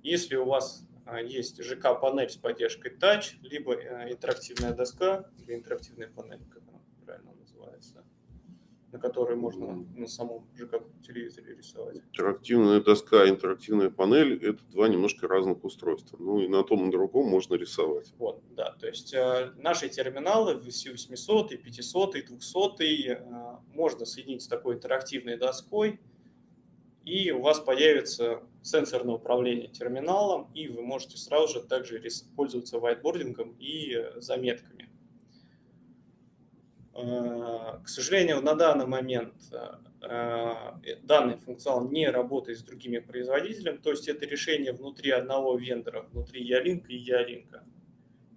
Speaker 1: Если у вас а, есть ЖК-панель с поддержкой Touch, либо э, интерактивная доска или интерактивная панель, как на которой можно на самом ЖК телевизоре рисовать.
Speaker 2: Интерактивная доска, интерактивная панель – это два немножко разных устройства. Ну и на том и на другом можно рисовать.
Speaker 1: Вот, да, то есть э, наши терминалы VC800, 500, 200 э, можно соединить с такой интерактивной доской, и у вас появится сенсорное управление терминалом, и вы можете сразу же также пользоваться whiteboarding и заметками. Э, к сожалению, на данный момент э, данный функционал не работает с другими производителями, то есть это решение внутри одного вендора, внутри Ялинка и Ялинка,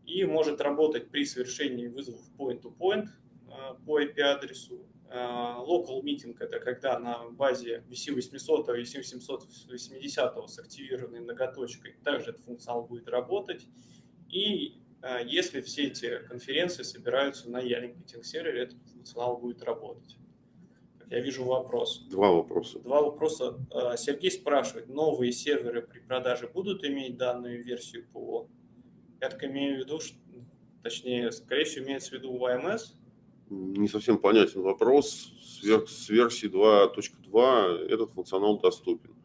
Speaker 1: и может работать при совершении вызовов point-to-point -point э, по IP-адресу, Э, local meeting – это когда на базе VC800 и VC780 с активированной многоточкой также этот функционал будет работать. И э, если все эти конференции собираются на Ялинг Meeting сервере, этот функционал будет работать. Я вижу вопрос.
Speaker 2: Два вопроса.
Speaker 1: Два вопроса. Э, Сергей спрашивает, новые серверы при продаже будут иметь данную версию ПО? Я так имею в виду, что, точнее, скорее всего, имеется в виду YMS,
Speaker 2: не совсем понятен вопрос. С версии 2.2 этот функционал доступен.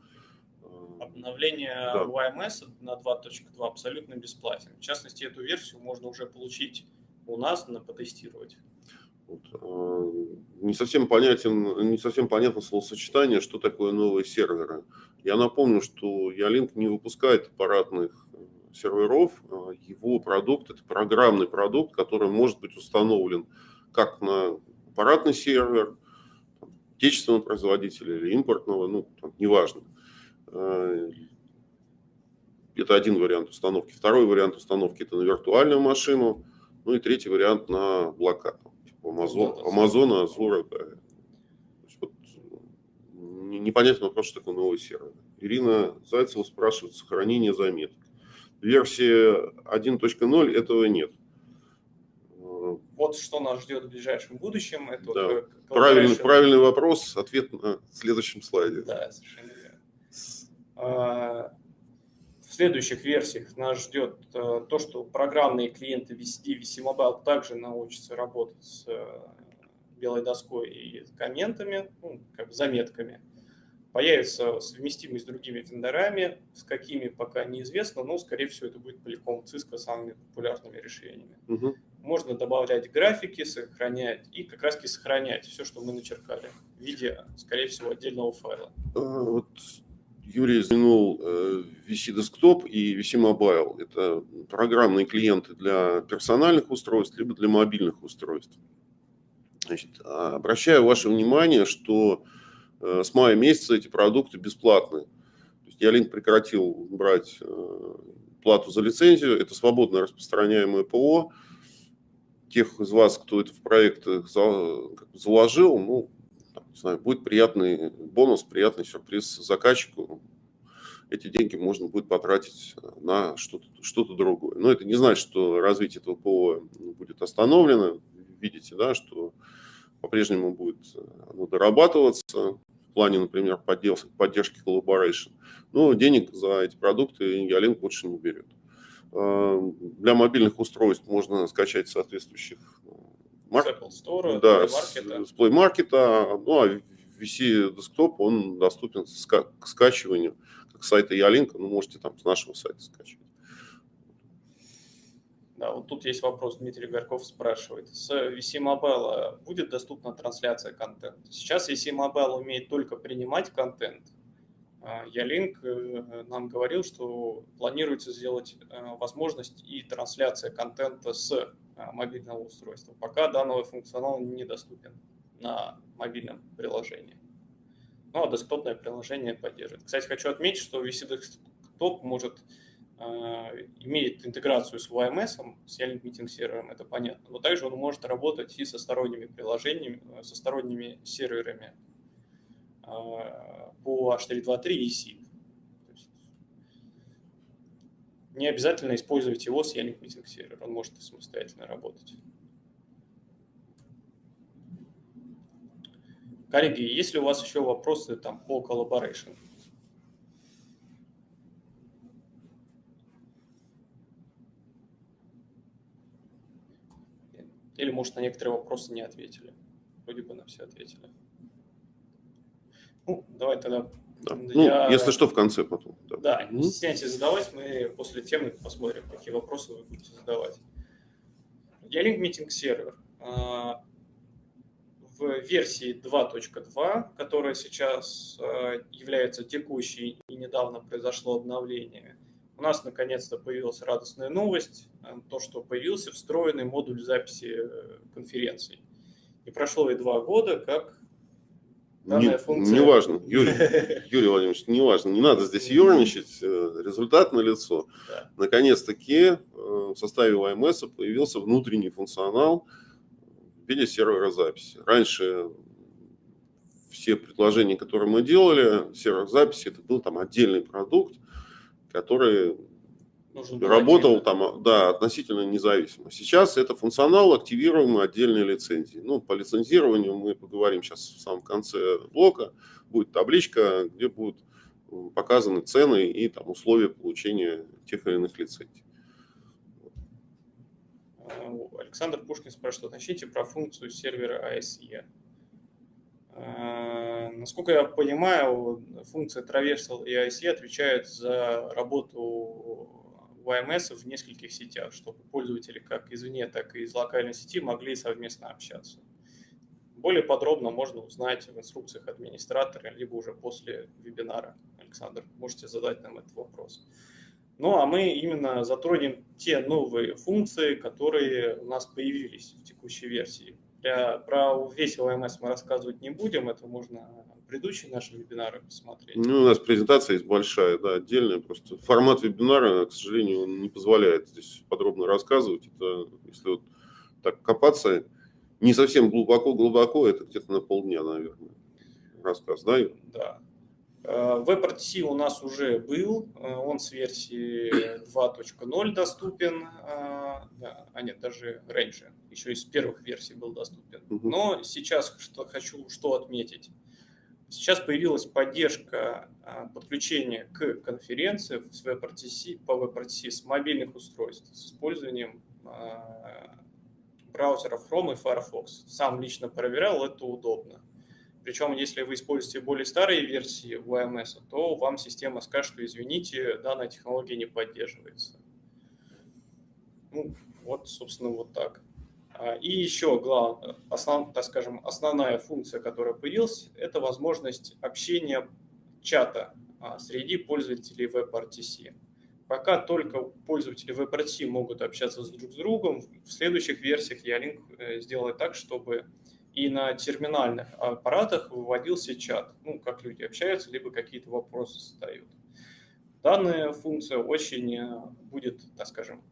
Speaker 1: Обновление да. YMS на 2.2 абсолютно бесплатен. В частности, эту версию можно уже получить у нас, на потестировать.
Speaker 2: Вот. А, не совсем понятен, не совсем понятно словосочетание, что такое новые серверы. Я напомню, что Ялинк не выпускает аппаратных серверов. А его продукт – это программный продукт, который может быть установлен как на аппаратный сервер, отечественного производителя или импортного, ну, там, неважно. Э, это один вариант установки. Второй вариант установки – это на виртуальную машину. Ну и третий вариант на облака. Типа Amazon, Amazon, Azure. Да. Вот, непонятно вопрос, что такое новый сервер. Ирина Зайцева спрашивает сохранение заметок. Версия 1.0 этого нет
Speaker 1: вот что нас ждет в ближайшем будущем.
Speaker 2: Это да. вот правильный, правильный вопрос, ответ на следующем слайде.
Speaker 1: Да, совершенно верно. В следующих версиях нас ждет э, то, что программные клиенты VCD, VC Mobile также научатся работать с э, белой доской и комментами, ну, как заметками. Появится совместимость с другими вендорами, с какими пока неизвестно, но, скорее всего, это будет Polycom Cisco самыми популярными решениями. Угу можно добавлять графики, сохранять и как раз таки сохранять все, что мы начеркали в виде, скорее всего, отдельного файла.
Speaker 2: А, вот Юрий упомянул э, VC Desktop и VC Mobile. Это программные клиенты для персональных устройств, либо для мобильных устройств. Значит, обращаю ваше внимание, что э, с мая месяца эти продукты бесплатные. То есть Ялинк прекратил брать э, плату за лицензию. Это свободно распространяемое ПО тех из вас, кто это в проект заложил, ну, не знаю, будет приятный бонус, приятный сюрприз заказчику. Эти деньги можно будет потратить на что-то что другое. Но это не значит, что развитие этого ПО будет остановлено. видите, да, что по-прежнему будет ну, дорабатываться в плане, например, поддержки, поддержки collaboration. Но денег за эти продукты Ялинк больше не берет. Для мобильных устройств можно скачать соответствующих
Speaker 1: Марк... Apple Store,
Speaker 2: да, с, с Play Market, ну а VC Desktop, он доступен к скачиванию, как с сайта Ялинка, ну можете там с нашего сайта скачивать.
Speaker 1: Да, вот тут есть вопрос, Дмитрий Горков спрашивает. С VC Mobile будет доступна трансляция контента? Сейчас VC Mobile умеет только принимать контент. А, Ялинк э, нам говорил, что планируется сделать э, возможность и трансляция контента с мобильного устройства. Пока данного функционала недоступен на мобильном приложении. Ну, а десктопное приложение поддерживает. Кстати, хочу отметить, что VC Desktop может Э, имеет интеграцию с YMS, с Ялинк Meeting сервером, это понятно, но также он может работать и со сторонними приложениями, э, со сторонними серверами э, по H323 и SIP. Не обязательно использовать его с Ялинк Meeting сервер, он может самостоятельно работать. Коллеги, есть ли у вас еще вопросы там, по collaboration? Или, может, на некоторые вопросы не ответили. Вроде бы на все ответили. Ну, давай тогда...
Speaker 2: Да. Ну, я... если что, в конце потом.
Speaker 1: Да, да не стесняйтесь задавать, мы после темы посмотрим, какие вопросы вы будете задавать. Ялинк Meeting сервер. В версии 2.2, которая сейчас а, является текущей и недавно произошло обновление, у нас наконец-то появилась радостная новость, э, то, что появился встроенный модуль записи э, конференций. И прошло и два года, как
Speaker 2: данная не, функция... Неважно, Юрий, Юрий Владимирович, неважно, не надо здесь ерничать, э, результат на лицо. Да. Наконец-таки в составе YMS появился внутренний функционал в виде сервера записи. Раньше все предложения, которые мы делали, сервер записи, это был там отдельный продукт, который работал там, да, относительно независимо. Сейчас это функционал, активируемый отдельной лицензией. Ну, по лицензированию мы поговорим сейчас в самом конце блока. Будет табличка, где будут показаны цены и там условия получения тех или иных лицензий.
Speaker 1: Александр Пушкин спрашивает, уточните про функцию сервера ASE. Э, насколько я понимаю, функция Traversal и IC отвечают за работу YMS в нескольких сетях, чтобы пользователи как извне, так и из локальной сети могли совместно общаться. Более подробно можно узнать в инструкциях администратора, либо уже после вебинара. Александр, можете задать нам этот вопрос. Ну, а мы именно затронем те новые функции, которые у нас появились в текущей версии. Про весь ОМС мы рассказывать не будем, это можно предыдущие наши вебинары посмотреть.
Speaker 2: Ну, у нас презентация есть большая, да, отдельная. Просто формат вебинара, к сожалению, он не позволяет здесь подробно рассказывать. Это, если вот так копаться, не совсем глубоко-глубоко, это где-то на полдня, наверное, рассказ, да?
Speaker 1: Да. WebRTC э, у нас уже был, э, он с версии 2.0 доступен, э, а нет, даже раньше, еще из первых версий был доступен. Но сейчас что хочу что отметить. Сейчас появилась поддержка подключения к конференции с WebRTC, по WebRTC с мобильных устройств с использованием браузеров Chrome и Firefox. Сам лично проверял, это удобно. Причем, если вы используете более старые версии YMS, то вам система скажет, что извините, данная технология не поддерживается. Ну, вот, собственно, вот так. А, и еще, главное, основ, так скажем, основная функция, которая появилась, это возможность общения чата а, среди пользователей WebRTC. Пока только пользователи WebRTC могут общаться друг с другом, в следующих версиях Ялинк э, сделает так, чтобы и на терминальных аппаратах выводился чат, ну, как люди общаются, либо какие-то вопросы задают. Данная функция очень э, будет, так скажем,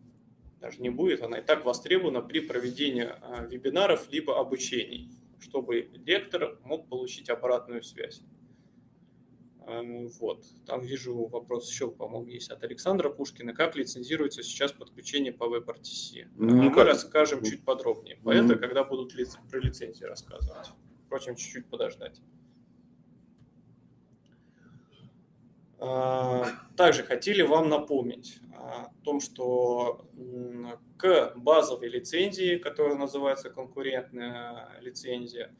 Speaker 1: даже не будет, она и так востребована при проведении э, вебинаров либо обучений, чтобы лектор мог получить обратную связь. Эм, вот. Там вижу вопрос еще, по-моему, есть от Александра Пушкина. Как лицензируется сейчас подключение по WebRTC?
Speaker 2: Ну,
Speaker 1: Мы
Speaker 2: никак.
Speaker 1: расскажем чуть подробнее. По
Speaker 2: Мгм.
Speaker 1: это, когда будут лиц- про лицензии рассказывать. Впрочем, чуть-чуть подождать. А, Также хотели вам напомнить о том, что к базовой лицензии, которая называется конкурентная лицензия,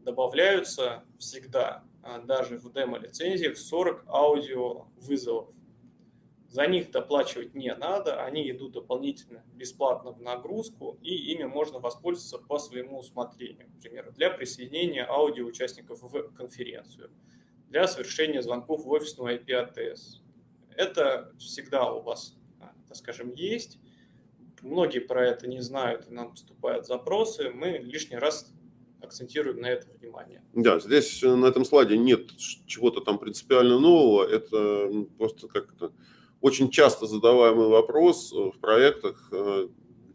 Speaker 1: добавляются всегда, а, даже в демо-лицензиях, 40 аудиовызовов. За них доплачивать не надо, они идут дополнительно бесплатно в нагрузку, и ими можно воспользоваться по своему усмотрению. Например, для присоединения аудио участников в конференцию, для совершения звонков в офисную IP ATS. Это всегда у вас, а, так скажем, есть. Многие про это не знают, и нам поступают запросы. Мы лишний раз акцентируем на это внимание.
Speaker 2: Да, здесь э, на этом слайде нет чего-то там принципиально нового. Это просто как то очень часто задаваемый вопрос э, в проектах, э,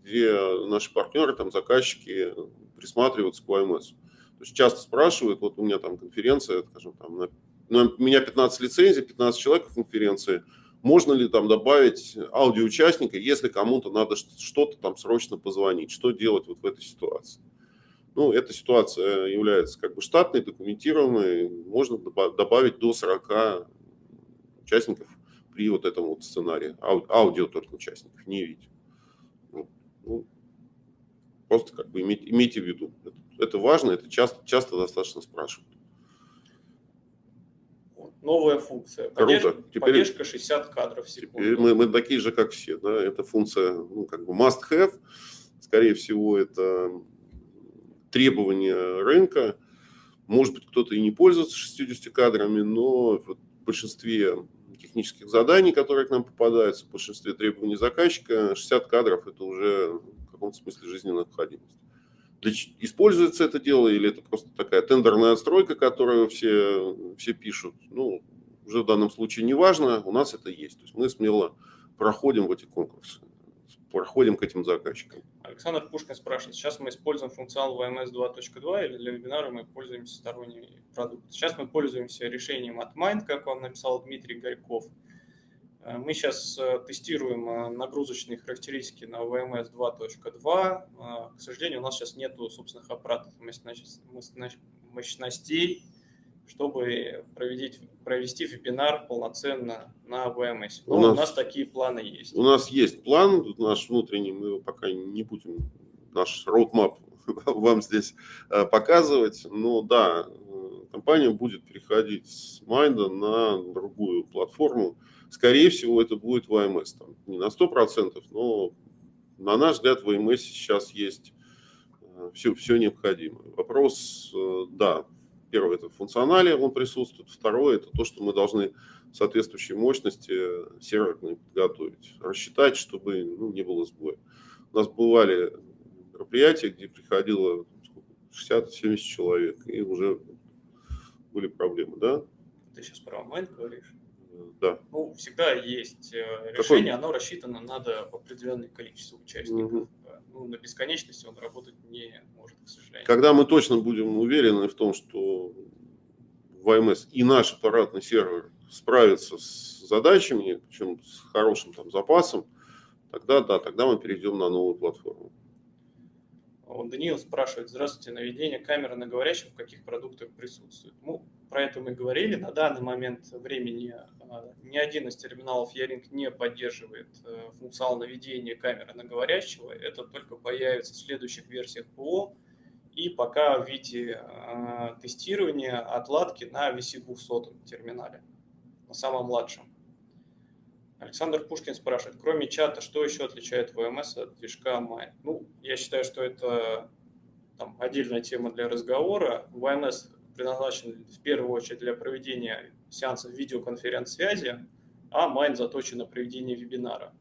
Speaker 2: где наши партнеры, там заказчики присматриваются к YMS. То есть часто спрашивают, вот у меня там конференция, скажем, там, на- на- у меня 15 лицензий, 15 человек в конференции, можно ли там добавить аудиоучастника, если кому-то надо что-то там срочно позвонить, что делать вот в этой ситуации? Ну, эта ситуация является как бы штатной, документированной. Можно доба- добавить до 40 участников при вот этом вот сценарии. Ау- Аудио только участников, не видео. Ну, просто как бы иметь- имейте в виду. Это, это важно, это часто, часто достаточно спрашивают.
Speaker 1: Новая функция.
Speaker 2: Круто.
Speaker 1: Поддержка,
Speaker 2: Теперь-
Speaker 1: поддержка 60 кадров в секунду.
Speaker 2: Теперь мы, мы такие же, как все. Да? Это функция, ну, как бы must have. Скорее всего, это требование рынка. Может быть, кто-то и не пользуется 60 кадрами, но вот в большинстве технических заданий, которые к нам попадаются, в большинстве требований заказчика, 60 кадров – это уже в каком-то смысле жизненная необходимость. Используется это дело или это просто такая тендерная отстройка, которую все, все пишут? Ну, уже в данном случае не важно, у нас это есть. То есть мы смело проходим в эти конкурсы, проходим к этим заказчикам.
Speaker 1: Александр Пушкин спрашивает, сейчас мы используем функционал VMS 2.2 или для вебинара мы пользуемся сторонним продуктом? Сейчас мы пользуемся решением от Mind, как вам написал Дмитрий Горьков. Э, Мы сейчас э, тестируем э, нагрузочные характеристики на VMS 2.2. Э, К сожалению, у нас сейчас нету собственных аппаратов мощностей, чтобы провести вебинар полноценно на VMS. Но
Speaker 2: У
Speaker 1: у
Speaker 2: нас-
Speaker 1: нас такие планы есть.
Speaker 2: У нас есть план наш внутренний, мы его пока не будем, наш роудмап вам здесь показывать. Но да, компания будет переходить с Майнда на другую платформу. Скорее всего, это будет VMS. Там, не на 100%, но на наш взгляд в VMS сейчас есть все, все необходимое. Вопрос, э, да, первое, это в функционале он присутствует. Второе, это то, что мы должны соответствующей мощности серверной подготовить, рассчитать, чтобы ну, не было сбоя. У нас бывали мероприятия, где приходило 60-70 человек, и уже были проблемы, да?
Speaker 1: Ты сейчас про Mind говоришь?
Speaker 2: Да.
Speaker 1: Ну, всегда есть э, решение, оно рассчитано надо определенное количество участников.
Speaker 2: Мгм.
Speaker 1: Ну, на бесконечности он работать не может, к сожалению.
Speaker 2: Когда мы точно будем уверены в том, что ВМС и наш аппаратный сервер справится с задачами, причем с хорошим там запасом, тогда да, тогда мы перейдем на новую платформу.
Speaker 1: Даниил спрашивает, здравствуйте, наведение камеры на говорящем в каких продуктах присутствует? Ну, про это мы говорили. На данный момент времени а, ни один из терминалов Яринг не поддерживает э, функционал наведения камеры на говорящего. Это только появится в следующих версиях ПО и пока в виде а, тестирования отладки на VC200 терминале, на самом младшем. Александр Пушкин спрашивает, кроме чата, что еще отличает VMS от движка Mind? Ну, я считаю, что это там, отдельная тема для разговора. VMS предназначен в первую очередь для проведения сеансов видеоконференц-связи, а Mind заточен на проведение вебинара.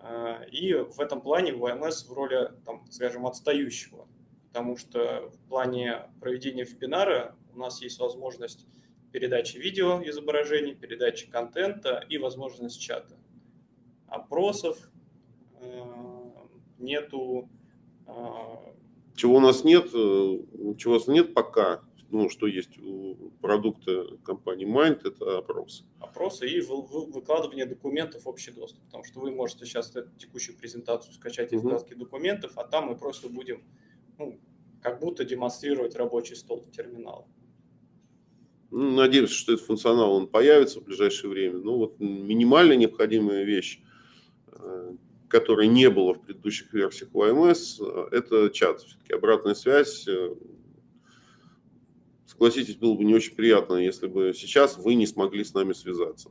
Speaker 1: А, И в этом плане VMS в роли, там, скажем, отстающего, потому что в плане проведения вебинара у нас есть возможность передачи видео изображений, передачи контента и возможность чата. Опросов э, нету. э,
Speaker 2: Чего у нас нет, э, чего у нас нет пока ну, что есть у продукта компании Mind, это опрос.
Speaker 1: Опросы и выкладывание документов в общий доступ, потому что вы можете сейчас эту текущую презентацию скачать из uh документов, а там мы просто будем ну, как будто демонстрировать рабочий стол терминала.
Speaker 2: Ну, надеемся, что этот функционал он появится в ближайшее время. Ну вот минимально необходимая вещь, э, которой не было в предыдущих версиях YMS, э, это чат. Все-таки обратная связь. Согласитесь, было бы не очень приятно, если бы сейчас вы не смогли с нами связаться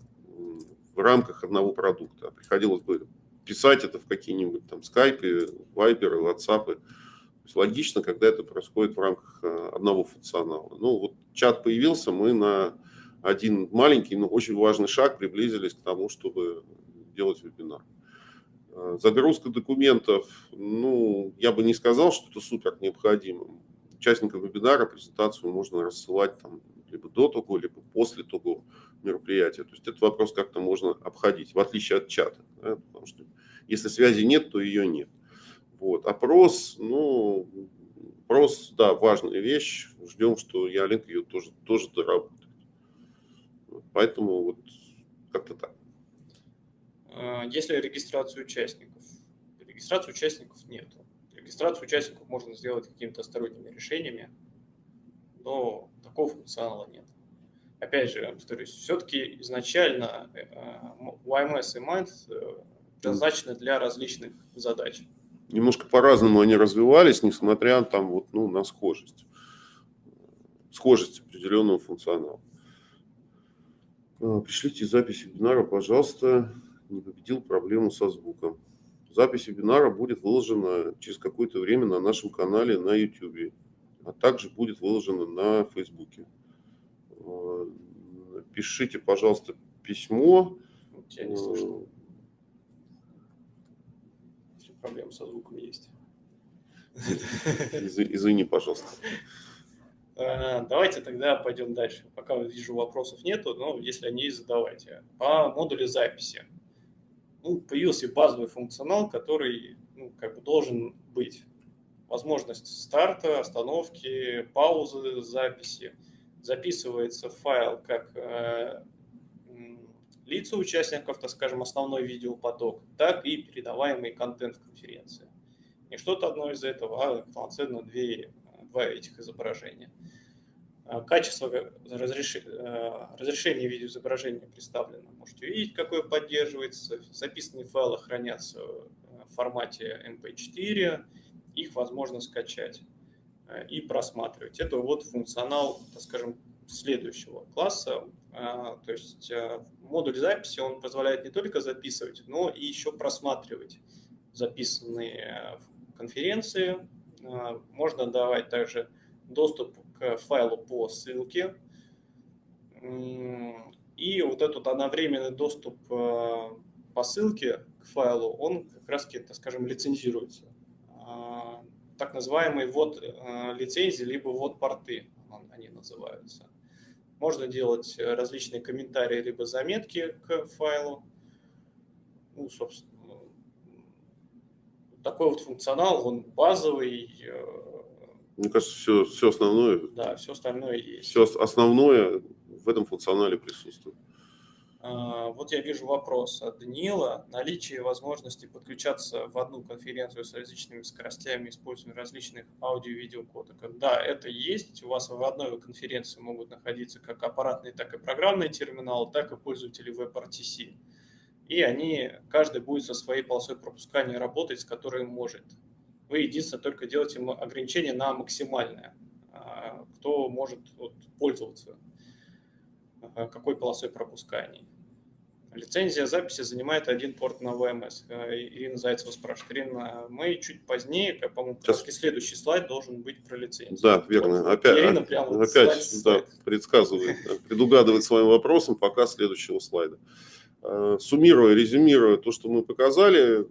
Speaker 2: в рамках одного продукта. Приходилось бы писать это в какие-нибудь там скайпы, вайперы, ватсапы есть логично, когда это происходит в рамках э, одного функционала. Ну вот чат появился, мы на один маленький, но очень важный шаг приблизились к тому, чтобы делать вебинар. Э, загрузка документов, ну, я бы не сказал, что это супер необходимо. Участникам вебинара презентацию можно рассылать там либо до того, либо после того мероприятия. То есть этот вопрос как-то можно обходить, в отличие от чата. Да? Потому что если связи нет, то ее нет. Вот. Опрос, ну, опрос, да, важная вещь. Ждем, что Ялинк ее тоже, тоже доработает. Поэтому вот как-то так.
Speaker 1: А, Если регистрацию участников? Регистрацию участников нет. Регистрацию участников можно сделать какими-то сторонними решениями, но такого функционала нет. Опять же, повторюсь, все-таки изначально YMS э, и Mind э, предназначены для различных задач
Speaker 2: немножко по-разному они развивались, несмотря там, вот, ну, на схожесть. Схожесть определенного функционала. А, пришлите запись вебинара, пожалуйста. Не победил проблему со звуком. Запись вебинара будет выложена через какое-то время на нашем канале на YouTube, а также будет выложена на Facebook. А, пишите, пожалуйста, письмо.
Speaker 1: Я не слышно проблемы со звуком есть.
Speaker 2: Извини, пожалуйста.
Speaker 1: А, давайте тогда пойдем дальше. Пока вижу вопросов нету, но если они есть, задавайте. По модулю записи. Ну, появился базовый функционал, который ну, как бы должен быть. Возможность старта, остановки, паузы записи. Записывается файл как э, лица участников, так скажем, основной видеопоток, так и передаваемый контент в конференции. Не что-то одно из этого, а полноценно две, два этих изображения. А, качество разреш... Э, разрешения видеоизображения представлено. Можете увидеть, какое поддерживается. Записанные файлы хранятся в формате MP4. Их возможно скачать э, и просматривать. Это вот функционал, так скажем, следующего класса. А, то есть э, модуль записи, он позволяет не только записывать, но и еще просматривать записанные конференции. Можно давать также доступ к файлу по ссылке. И вот этот одновременный доступ э, по ссылке к файлу, он как раз, так скажем, лицензируется. А, так называемый ввод э, лицензии, либо ввод порты, они называются. Можно делать э, различные комментарии либо заметки к файлу. Ну, собственно, такой вот функционал, он базовый.
Speaker 2: Мне кажется, все, все основное.
Speaker 1: Да, все остальное есть.
Speaker 2: Все основное в этом функционале присутствует.
Speaker 1: А, вот я вижу вопрос от Даниила. Наличие возможности подключаться в одну конференцию с различными скоростями, используя различных аудио-видео кодеков. Да, это есть. У вас в одной конференции могут находиться как аппаратный, так и программный терминал, так и пользователи WebRTC. И они, каждый будет со своей полосой пропускания работать, с которой может. Вы единственное только делаете ограничение на максимальное, а, кто может вот, пользоваться Э, какой полосой пропускания. Лицензия записи занимает один порт на VMS. Э, Ирина Зайцева спрашивает. Ирина, мы чуть позднее, по-моему, следующий слайд должен быть про лицензию.
Speaker 2: Да, верно. Вот, опять Ирина прямо опять слайд, да, предсказывает, предугадывает своим вопросом пока следующего слайда. Суммируя, резюмируя то, что мы показали,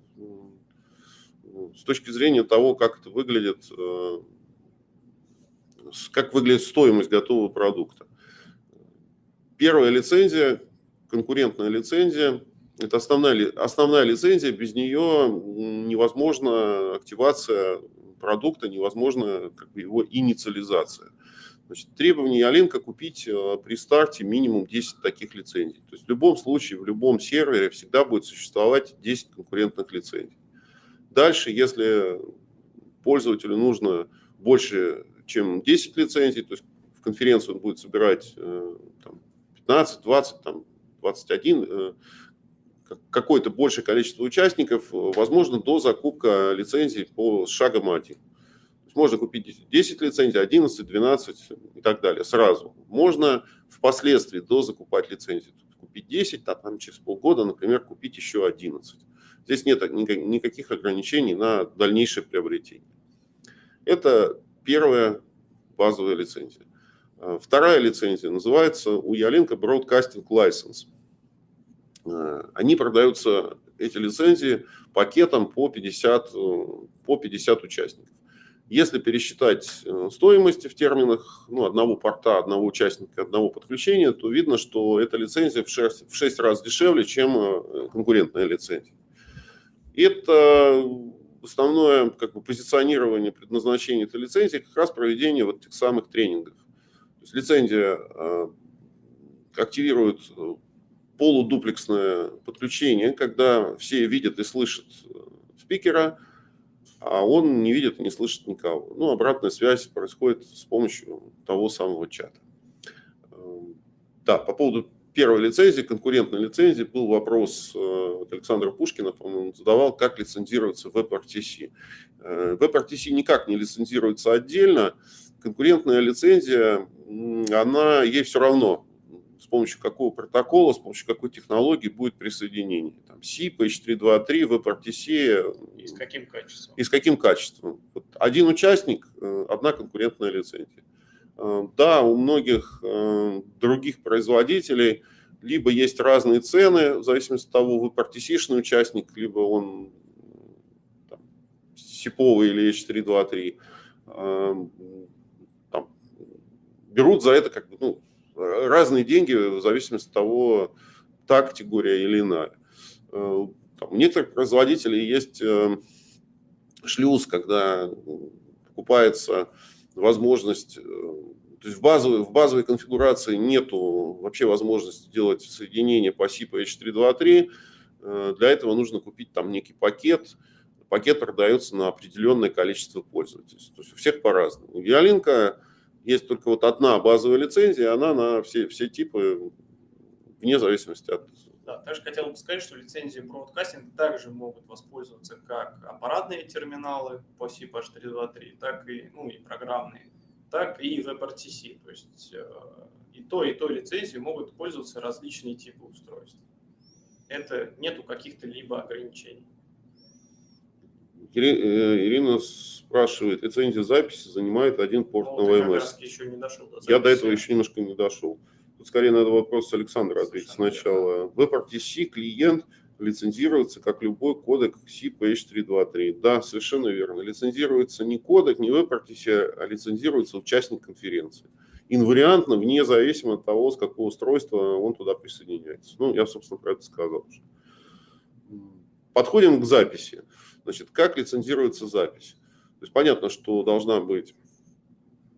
Speaker 2: с точки зрения того, как это выглядит, как выглядит стоимость готового продукта. Первая лицензия, конкурентная лицензия, это основная, основная лицензия, без нее невозможна активация продукта, невозможна как бы, его инициализация. Значит, требование Ялинка купить э, при старте минимум 10 таких лицензий. То есть в любом случае, в любом сервере всегда будет существовать 10 конкурентных лицензий. Дальше, если пользователю нужно больше, чем 10 лицензий, то есть в конференцию он будет собирать э, там, 15, 20, там, 21, э, какое-то большее количество участников, возможно, до закупка лицензий по шагам 1 можно купить 10 лицензий, 11, 12 и так далее сразу. Можно впоследствии до закупать лицензии. Купить 10, а там через полгода, например, купить еще 11. Здесь нет никаких ограничений на дальнейшее приобретение. Это первая базовая лицензия. А, вторая лицензия называется у Ялинка Broadcasting License. А, они продаются, эти лицензии, пакетом по 50, э, по 50 участников. Если пересчитать э, стоимости в терминах ну, одного порта, одного участника, одного подключения, то видно, что эта лицензия в 6, в 6 раз дешевле, чем э, конкурентная лицензия. Это основное как бы, позиционирование предназначения этой лицензии как раз проведение вот этих самых тренингов. То есть лицензия э, активирует полудуплексное подключение, когда все видят и слышат спикера, а он не видит и не слышит никого. Ну, обратная связь происходит с помощью того самого чата. Эм, да, по поводу первой лицензии, конкурентной лицензии, был вопрос э, от Александра Пушкина, по-моему, задавал, как лицензируется WebRTC. Э, WebRTC никак не лицензируется отдельно. Конкурентная лицензия, она, ей все равно, с помощью какого протокола, с помощью какой технологии будет присоединение. Там SIP, H323, WebRTC.
Speaker 1: И с каким качеством?
Speaker 2: И с каким качеством. Вот один участник, э, одна конкурентная лицензия. Э, да, у многих э, других производителей либо есть разные цены, в зависимости от того, WebRTC-шный участник, либо он там, сиповый или H323. Там, берут за это как бы, ну, разные деньги в зависимости от того, та категория или иная. Э, там, у некоторых производителей есть э, шлюз, когда покупается возможность, э, то есть в базовой, в базовой конфигурации нету вообще возможности делать соединение по SIP H323. Для этого нужно купить там некий пакет. Пакет продается на определенное количество пользователей. То есть у всех по-разному. Ялинка есть только вот одна базовая лицензия, она на все, все типы, вне зависимости от...
Speaker 1: Да, также хотел бы сказать, что лицензии Broadcasting также могут воспользоваться как аппаратные терминалы по SIP H323, так и, ну, и программные, так и WebRTC. То есть э, и то, и то лицензии могут пользоваться различные типы устройств. Это нету каких-то либо ограничений.
Speaker 2: Э, Ирина спрашивает, лицензия записи занимает один порт ну, на ВМС.
Speaker 1: Еще не дошел до
Speaker 2: Я до этого еще немножко не дошел. Тут скорее надо вопрос Александра ответить сначала. WebRTC клиент лицензируется как любой кодек CPH323. Да, совершенно верно. Лицензируется не кодек, не WebRTC, а лицензируется участник конференции. Инвариантно, вне зависимости от того, с какого устройства он туда присоединяется. Ну, я, собственно, про это сказал уже. Подходим к записи. Значит, как лицензируется запись? То есть понятно, что должна быть, э,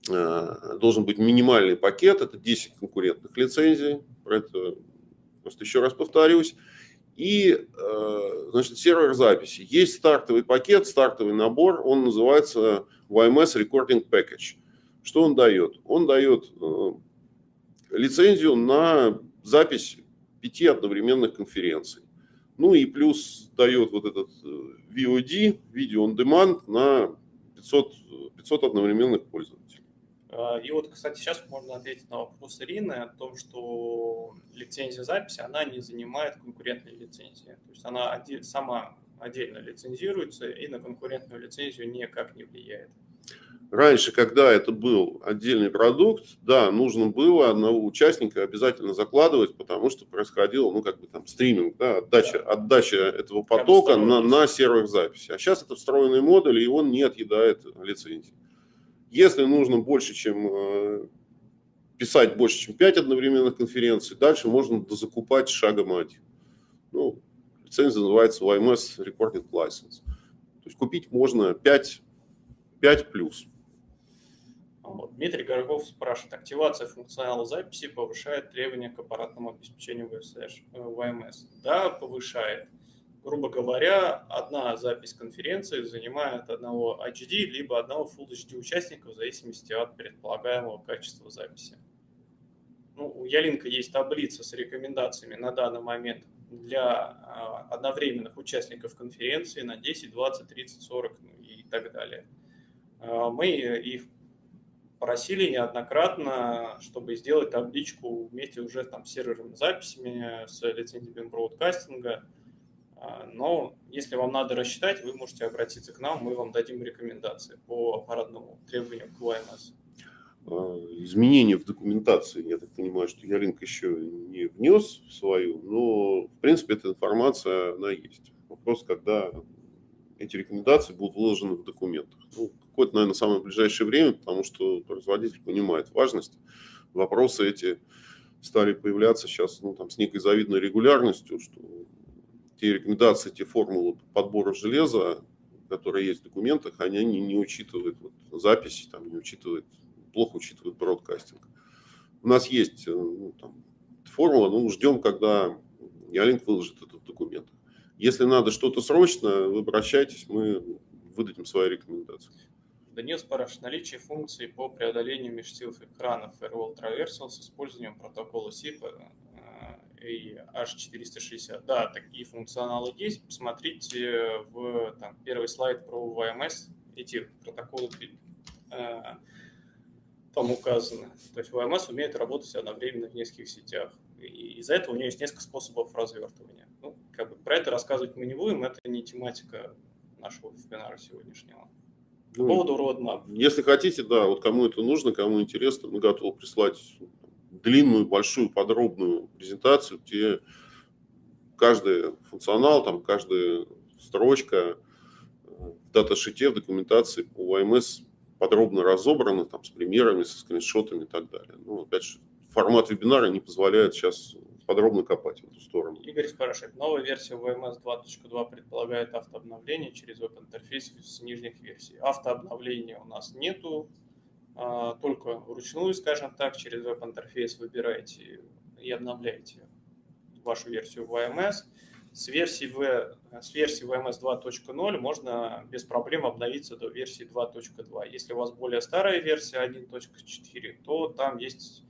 Speaker 2: должен быть минимальный пакет, это 10 конкурентных лицензий, про это просто еще раз повторюсь. И, э, значит, сервер записи. Есть стартовый пакет, стартовый набор, он называется YMS Recording Package. Что он дает? Он дает э, лицензию на запись пяти одновременных конференций. Ну и плюс дает вот этот VOD, Video on Demand, на 500, 500 одновременных пользователей.
Speaker 1: А, и вот, кстати, сейчас можно ответить на вопрос Ирины о том, что лицензия записи, она не занимает конкурентной лицензии. То есть она сама отдельно лицензируется и на конкурентную лицензию никак не влияет.
Speaker 2: Раньше, когда это был отдельный продукт, да, нужно было одного участника обязательно закладывать, потому что происходил, ну, как бы там стриминг, да, отдача, да. отдача этого потока на, на сервер записи. А сейчас это встроенный модуль, и он не отъедает лицензии. Если нужно больше, чем э, писать больше, чем 5 одновременных конференций, дальше можно дозакупать шагом один. Ну, лицензия называется YMS Recording License. То есть купить можно 5, 5 плюс.
Speaker 1: Вот. Дмитрий Горгов спрашивает, активация функционала записи повышает требования к аппаратному обеспечению ВМС? Да, повышает. Грубо говоря, одна запись конференции занимает одного HD либо одного Full HD участника в зависимости от предполагаемого качества записи. Ну, у Ялинка есть таблица с рекомендациями на данный момент для а, одновременных участников конференции на 10, 20, 30, 40 и так далее. А, мы их просили неоднократно, чтобы сделать табличку вместе уже там с серверными записями, с лицензиями бродкастинга. А, но если вам надо рассчитать, вы можете обратиться к нам, мы вам дадим рекомендации по аппаратному требованию к ВМС.
Speaker 2: А, изменения в документации, я так понимаю, что Ялинк еще не внес свою, но в принципе эта информация, она есть. Вопрос, когда эти рекомендации будут вложены в документах. Ну, какое-то, наверное, самое ближайшее время, потому что производитель понимает важность. Вопросы эти стали появляться сейчас ну, там, с некой завидной регулярностью, что те рекомендации, те формулы подбора железа, которые есть в документах, они не, не учитывают вот, записи, там, не учитывают, плохо учитывают бродкастинг. У нас есть э, ну, там, формула, ну, ждем, когда Ялинк выложит этот документ. Если надо что-то срочно, вы обращайтесь, мы выдадим свои рекомендации.
Speaker 1: Данил спрашивает, наличие функции по преодолению межсиловых экранов Firewall Traversal с использованием протокола SIP и H460. Да, такие функционалы есть. Посмотрите в там, первый слайд про VMS. Эти протоколы э, там указаны. То есть VMS умеет работать одновременно в нескольких сетях. И из-за этого у нее есть несколько способов развертывания. Ну, как бы про это рассказывать мы не будем, это не тематика нашего вебинара сегодняшнего. По ну, поводу roadmap.
Speaker 2: Если хотите, да, вот кому это нужно, кому интересно, мы готовы прислать длинную, большую, подробную презентацию, где каждый функционал, там каждая строчка в даташите, в документации по ОМС подробно разобрана, там, с примерами, со скриншотами и так далее. Ну, опять же, формат вебинара не позволяет сейчас подробно копать в эту сторону.
Speaker 1: Игорь спрашивает, новая версия VMS 2.2 предполагает автообновление через веб-интерфейс с нижних версий. Автообновления у нас нету, только вручную, скажем так, через веб-интерфейс выбираете и обновляете вашу версию VMS. С версии, v, с версии VMS 2.0 можно без проблем обновиться до версии 2.2. Если у вас более старая версия 1.4, то там есть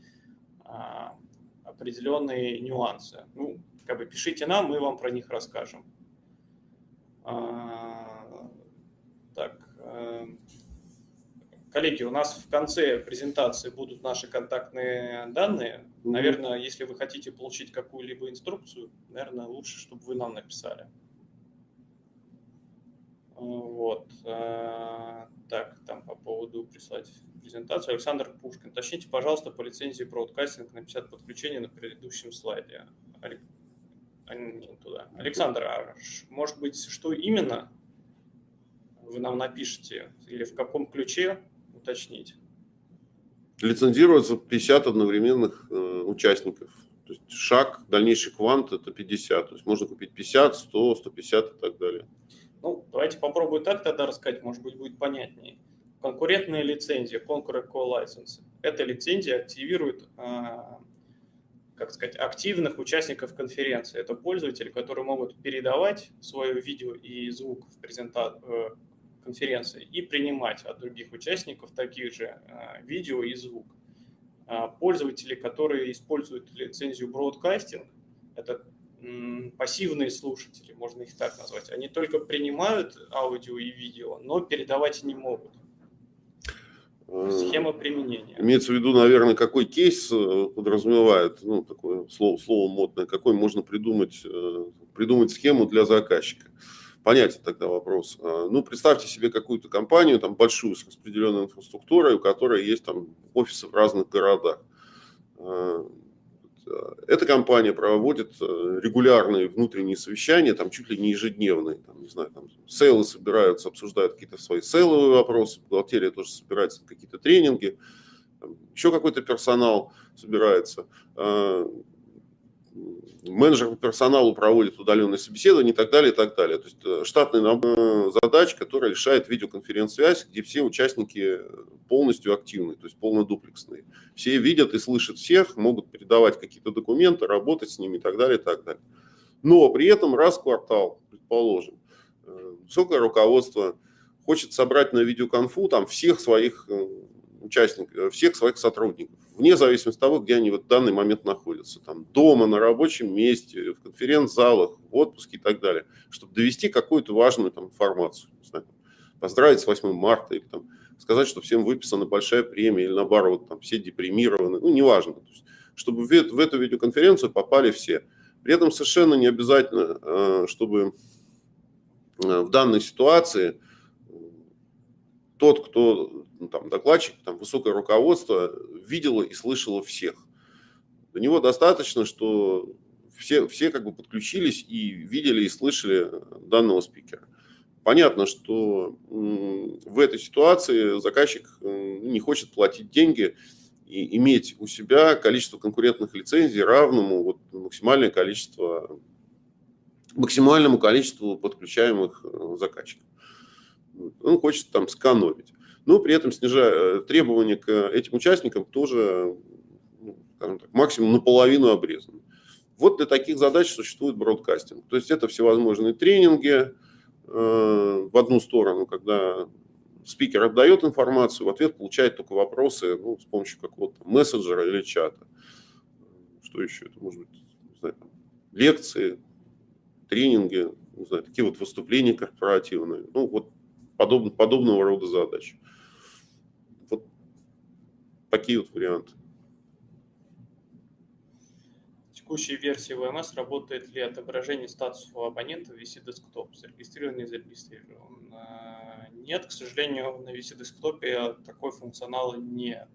Speaker 1: а, определенные нюансы. Ну, как бы пишите нам, мы вам про них расскажем. А, так, э, коллеги, у нас в конце презентации будут наши контактные данные. Наверное, если вы хотите получить какую-либо инструкцию, наверное, лучше, чтобы вы нам написали. Вот. Э, так, там по поводу прислать презентацию. Александр Пушкин. Уточните, пожалуйста, по лицензии Broadcasting на 50 подключений на предыдущем слайде. А, туда. Александр, а может быть, что именно вы нам напишите? Или в каком ключе уточнить?
Speaker 2: Лицензируется 50 одновременных э, участников. То есть шаг, дальнейший квант – это 50. То есть можно купить 50, 100, 150 и так далее.
Speaker 1: Ну, давайте попробую так тогда рассказать, может быть, будет понятнее. Конкурентная лицензия, Concurrent Call License. Эта лицензия активирует, а, как сказать, активных участников конференции. Это пользователи, которые могут передавать свое видео и звук в презента... Э, конференции и принимать от других участников таких же а, видео и звук. А, пользователи, которые используют лицензию Broadcasting, это пассивные слушатели, можно их так назвать. Они только принимают аудио и видео, но передавать не могут. Э, Схема применения.
Speaker 2: Имеется в виду, наверное, какой кейс э, подразумевает, ну, такое слово, слово модное, какой можно придумать, э, придумать схему для заказчика. Понятен тогда вопрос. Ну, представьте себе какую-то компанию, там, большую, с распределенной инфраструктурой, у которой есть там офисы в разных городах Э, эта компания проводит э, регулярные внутренние совещания, там чуть ли не ежедневные, там, не знаю, там сейлы собираются, обсуждают какие-то свои сейловые вопросы, бухгалтерия тоже собирается какие-то тренинги, еще какой-то персонал собирается. Менеджер по персоналу проводит удаленные собеседования и так далее, и так далее. То есть э, штатная э, задач, которая решает видеоконференц-связь, где все участники полностью активны, то есть полнодуплексные. Все видят и слышат всех, могут передавать какие-то документы, работать с ними и так далее, и так далее. Но при этом раз в квартал, предположим, э, высокое руководство хочет собрать на видеоконфу там всех своих участников, всех своих сотрудников вне зависимости от того, где они в данный момент находятся. Там, дома, на рабочем месте, в конференц-залах, в отпуске и так далее. Чтобы довести какую-то важную там, информацию. Знаю, поздравить с 8 марта или там, сказать, что всем выписана большая премия или наоборот, там, все депримированы. Ну, неважно. То есть, чтобы в, в эту видеоконференцию попали все. При этом совершенно не обязательно, э, чтобы э, в данной ситуации тот, кто ну, там, докладчик, там, высокое руководство видело и слышало всех. До него достаточно, что все, все как бы подключились и видели и слышали данного спикера. Понятно, что в этой ситуации заказчик не хочет платить деньги и иметь у себя количество конкурентных лицензий равному вот максимальное количество, максимальному количеству подключаемых э, заказчиков. Он хочет там сэкономить но при этом снижая э, требования к этим участникам тоже, ну, так, максимум наполовину обрезаны. Вот для таких задач существует бродкастинг. То есть это всевозможные тренинги э, в одну сторону, когда спикер отдает информацию, в ответ получает только вопросы ну, с помощью какого-то мессенджера или чата. Что еще? Это может быть знаю, лекции, тренинги, не знаю, такие вот выступления корпоративные. Ну, вот подоб, подобного рода задачи такие вот варианты.
Speaker 1: Текущей версии VMS работает ли отображение статуса у абонента в VC Desktop? Зарегистрирован, не зарегистрирован? А, нет, к сожалению, на VC Desktop такой функционала нет.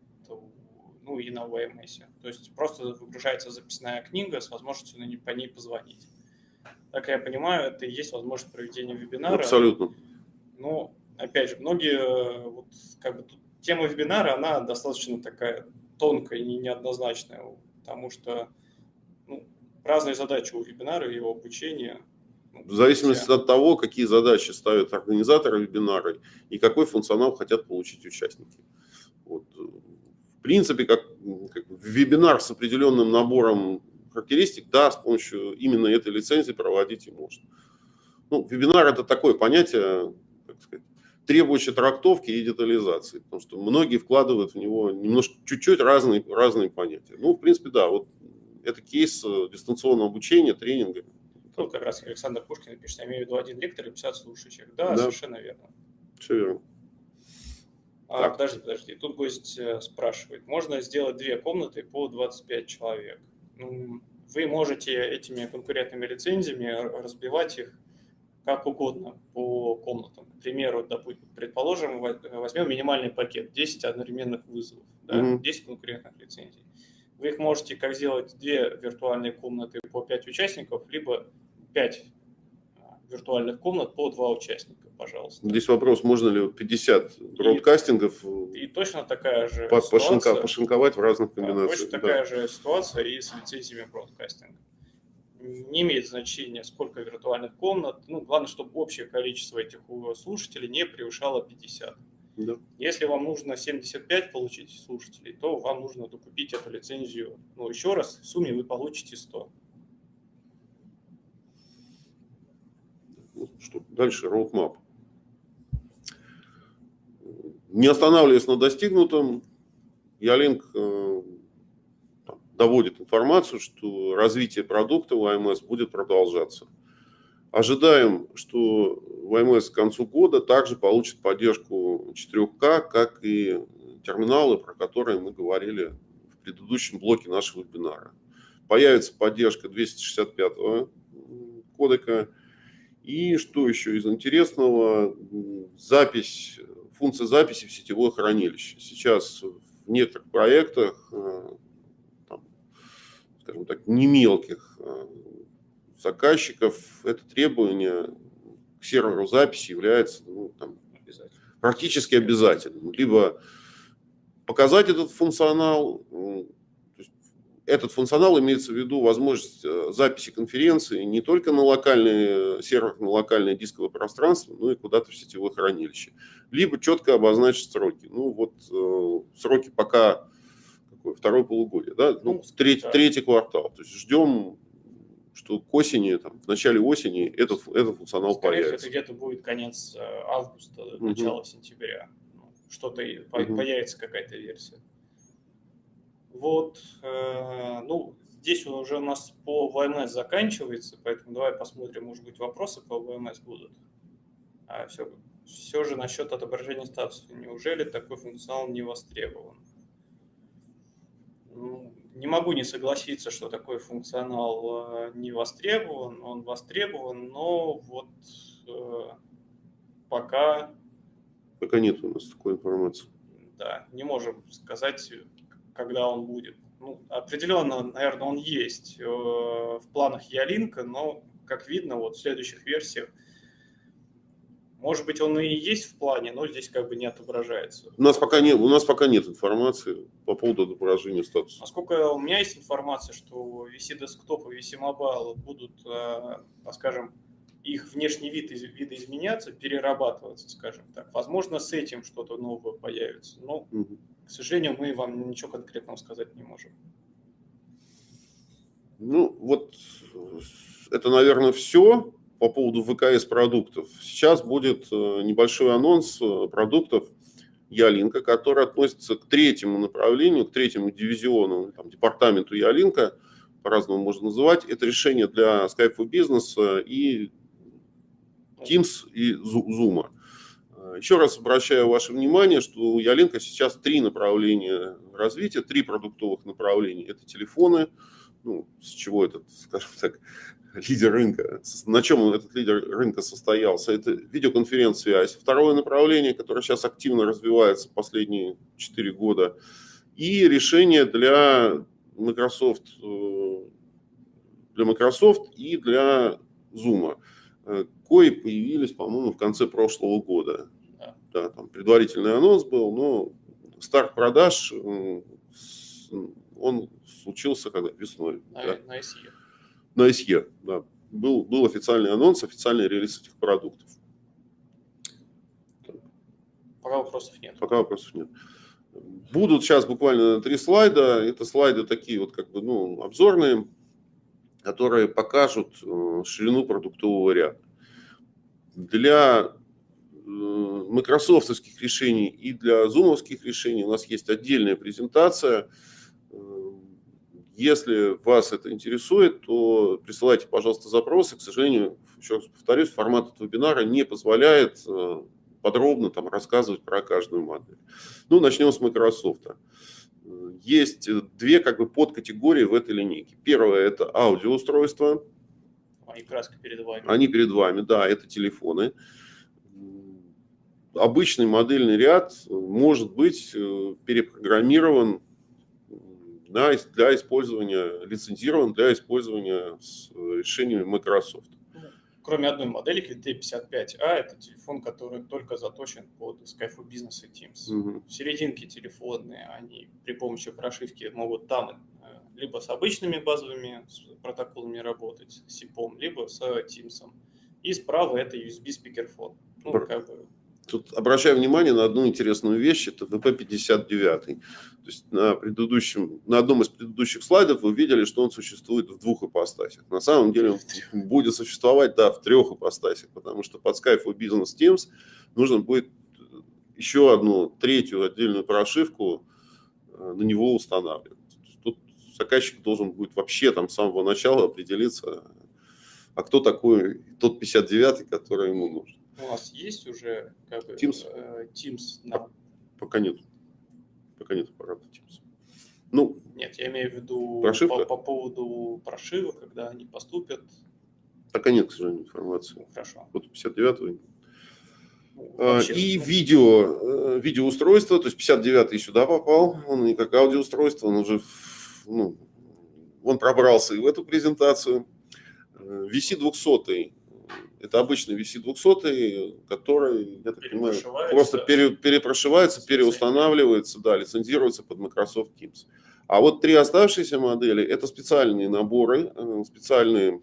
Speaker 1: Ну и на VMS. То есть просто выгружается записная книга с возможностью на ней, по ней позвонить. Так я понимаю, это и есть возможность проведения вебинара.
Speaker 2: Абсолютно.
Speaker 1: Ну, опять же, многие вот как бы тут тема вебинара, она достаточно такая тонкая и неоднозначная, потому что ну, разные задачи у вебинара его обучения.
Speaker 2: Ну, в зависимости от того, какие задачи ставят организаторы вебинара и какой функционал хотят получить участники. Вот. В принципе, как, как вебинар с определенным набором характеристик, да, с помощью именно этой лицензии проводить и можно. Ну, вебинар – это такое понятие, требующий трактовки и детализации, потому что многие вкладывают в него немножко, чуть-чуть разные, разные понятия. Ну, в принципе, да, вот это кейс э, дистанционного обучения, тренинга.
Speaker 1: Тут как раз Александр Пушкин пишет, я имею в виду один лектор и 50 слушающих. Да, да. совершенно верно.
Speaker 2: Все верно.
Speaker 1: А, подожди, подожди, тут гость э, спрашивает, можно сделать две комнаты по 25 человек? Ну, вы можете этими конкурентными лицензиями разбивать их как угодно по комнатам. К примеру, допустим, предположим, возьмем минимальный пакет, 10 одновременных вызовов, да, mm-hmm. 10 конкурентных лицензий. Вы их можете как сделать две виртуальные комнаты по 5 участников, либо 5 а, виртуальных комнат по 2 участника, пожалуйста.
Speaker 2: Здесь вопрос, можно ли 50 бродкастингов
Speaker 1: и, и точно такая же по,
Speaker 2: ситуация, пошинковать в разных комбинациях.
Speaker 1: точно да. такая же ситуация и с лицензиями бродкастинга не имеет значения, сколько виртуальных комнат. Ну, главное, чтобы общее количество этих слушателей не превышало 50. Да. Если вам нужно 75 получить слушателей, то вам нужно докупить эту лицензию. Ну, еще раз, в сумме вы получите 100.
Speaker 2: Ну, что дальше, roadmap. Не останавливаясь на достигнутом, Ялинк э, доводит информацию, что развитие продукта в АМС будет продолжаться. Ожидаем, что ВМС к концу года также получит поддержку 4К, как и терминалы, про которые мы говорили в предыдущем блоке нашего вебинара. Появится поддержка 265 кодека. И что еще из интересного? Запись, функция записи в сетевое хранилище. Сейчас в некоторых проектах э, скажем так, не мелких э, заказчиков, это требование к серверу записи является ну, там, практически обязательным. Либо показать этот функционал, этот функционал имеется в виду возможность э, записи конференции не только на локальный сервер, на локальное дисковое пространство, но и куда-то в сетевое хранилище. Либо четко обозначить сроки. Ну вот э, сроки пока какое, второе полугодие, да? ну, ну третий, да. третий квартал. То есть ждем, что к осени, там, в начале осени этот, этот функционал
Speaker 1: Скорее
Speaker 2: появится.
Speaker 1: это где-то будет конец э, августа, начало угу. сентября. Ну, что-то угу. появится какая-то версия. Вот, э, ну, здесь уже у нас по ВМС заканчивается, поэтому давай посмотрим, может быть, вопросы по ВМС будут. А все, все же насчет отображения статуса. Неужели такой функционал не востребован? Ну, не могу не согласиться, что такой функционал э, не востребован. Он востребован, но вот э, пока...
Speaker 2: Пока нет у нас такой информации.
Speaker 1: Да, не можем сказать, когда он будет. Ну, определенно, наверное, он есть э, в планах Ялинка, но, как видно, вот в следующих версиях, может быть, он и есть в плане, но здесь как бы не отображается.
Speaker 2: У нас пока нет, у нас пока нет информации по поводу отображения статуса.
Speaker 1: Насколько у меня есть информация, что VC Desktop и VC Mobile будут, э, скажем, их внешний вид видоизменяться, перерабатываться, скажем так. Возможно, с этим что-то новое появится. Но угу. К сожалению, мы вам ничего конкретного сказать не можем.
Speaker 2: Ну, вот это, наверное, все по поводу ВКС продуктов. Сейчас будет э, небольшой анонс э, продуктов Ялинка, который относится к третьему направлению, к третьему дивизиону, там, департаменту Ялинка, по-разному можно называть. Это решение для Skype for Business и Teams и Zoom. Еще раз обращаю ваше внимание, что у Ялинка сейчас три направления развития, три продуктовых направления. Это телефоны, ну, с чего этот, скажем так, лидер рынка, на чем этот лидер рынка состоялся, это видеоконференц-связь. Второе направление, которое сейчас активно развивается последние 4 года, и решение для Microsoft, э, для Microsoft и для Zoom, э, кои появились, по-моему, в конце прошлого года да, там предварительный анонс был, но старт продаж, он случился когда? Весной.
Speaker 1: На, да. на SE.
Speaker 2: На SE, да. Был, был официальный анонс, официальный релиз этих продуктов.
Speaker 1: Пока вопросов нет.
Speaker 2: Пока вопросов нет. Будут сейчас буквально три слайда. Это слайды такие вот как бы, ну, обзорные, которые покажут э, ширину продуктового ряда. Для майкрософтовских решений и для зумовских решений у нас есть отдельная презентация. Если вас это интересует, то присылайте, пожалуйста, запросы. К сожалению, еще раз повторюсь, формат этого вебинара не позволяет э, подробно там рассказывать про каждую модель. Ну, начнем с Microsoft. Есть две как бы подкатегории в этой линейке. Первое – это аудиоустройства.
Speaker 1: Они краска перед вами.
Speaker 2: Они перед вами, да, это телефоны обычный модельный ряд может быть э, перепрограммирован для, для использования, лицензирован для использования с решениями Microsoft.
Speaker 1: Ну, кроме одной модельки, T55A, это телефон, который только заточен под Skype Business и Teams. Угу. Серединки телефонные, они при помощи прошивки могут там э, либо с обычными базовыми протоколами работать, с SIPOM, либо с Teams. И справа это USB спикерфон. Ну, как бы
Speaker 2: Тут обращаю внимание на одну интересную вещь, это VP59. То есть на, предыдущем, на одном из предыдущих слайдов вы видели, что он существует в двух ипостасях. На самом деле он будет существовать, да, в трех ипостасях, потому что под Skype for Business Teams нужно будет еще одну третью отдельную прошивку э, на него устанавливать. Тут заказчик должен будет вообще там с самого начала определиться, а кто такой тот 59, который ему нужен
Speaker 1: у нас есть уже как бы,
Speaker 2: Teams?
Speaker 1: Э, Teams на...
Speaker 2: Пока нет. Пока нет аппарата Teams. Ну,
Speaker 1: нет, я имею в виду
Speaker 2: прошивка?
Speaker 1: По, по поводу прошивок, когда они поступят.
Speaker 2: Пока нет, к сожалению, информации.
Speaker 1: Ну, хорошо.
Speaker 2: Вот 59 ну, а, вообще, и ну... видео, э, видеоустройство, то есть 59 сюда попал, он не как аудиоустройство, он уже, ну, он пробрался и в эту презентацию. VC э, 200 это обычный VC200, который, я так понимаю, просто пере, перепрошивается, переустанавливается, да, лицензируется под Microsoft Teams. А вот три оставшиеся модели – это специальные наборы, э, специальные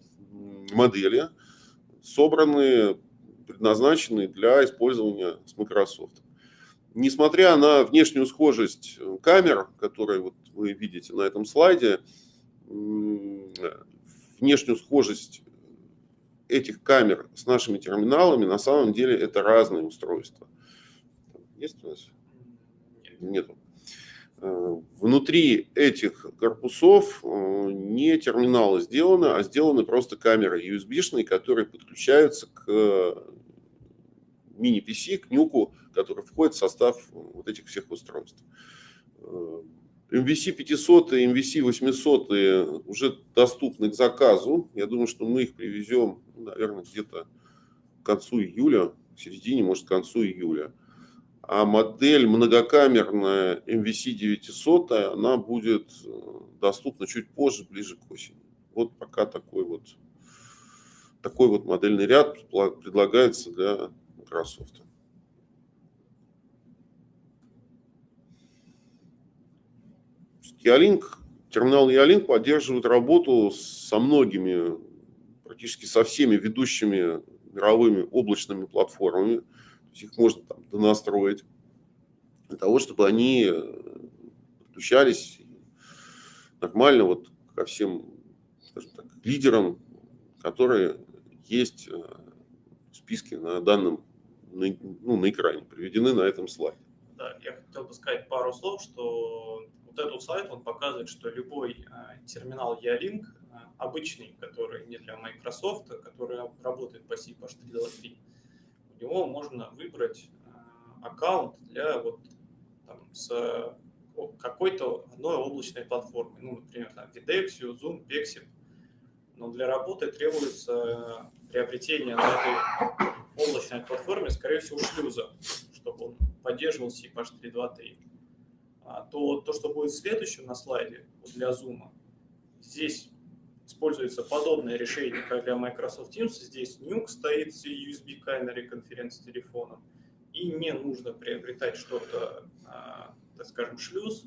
Speaker 2: модели, собранные, предназначенные для использования с Microsoft. Несмотря на внешнюю схожесть камер, которые вот вы видите на этом слайде, внешнюю схожесть этих камер с нашими терминалами, на самом деле это разные устройства. Есть у нас? Нету. Э, внутри этих корпусов э, не терминалы сделаны, а сделаны просто камеры USB-шные, которые подключаются к мини-PC, к нюку, который входит в состав вот этих всех устройств. MVC 500 и MVC 800 уже доступны к заказу. Я думаю, что мы их привезем, ну, наверное, где-то к концу июля, к середине, может, к концу июля. А модель многокамерная MVC 900, она будет э, доступна чуть позже, ближе к осени. Вот пока такой вот, такой вот модельный ряд предлагается для Microsoft. Ялинк, терминал Ялинк поддерживает работу со многими, практически со всеми ведущими мировыми облачными платформами. То есть их можно там донастроить для того, чтобы они подключались нормально вот ко всем скажем так, лидерам, которые есть э, в списке на данном ну, на экране, приведены на этом слайде.
Speaker 1: Да, я хотел бы сказать пару слов, что вот этот сайт, он показывает, что любой э, терминал E-Link, э, обычный, который не для Microsoft, а который работает по CPH323, у него можно выбрать э, аккаунт для вот там, с какой-то одной облачной платформы, ну, например, там, Videxio, Zoom, Pexip, но для работы требуется приобретение на этой облачной платформе, скорее всего, шлюза, чтобы он поддерживал CPH323 а, то то, что будет следующим на слайде для Zoom, здесь используется подобное решение, как для Microsoft Teams. Здесь Nuke стоит с USB-камерой конференц-телефоном, и не нужно приобретать что-то, а, так скажем, шлюз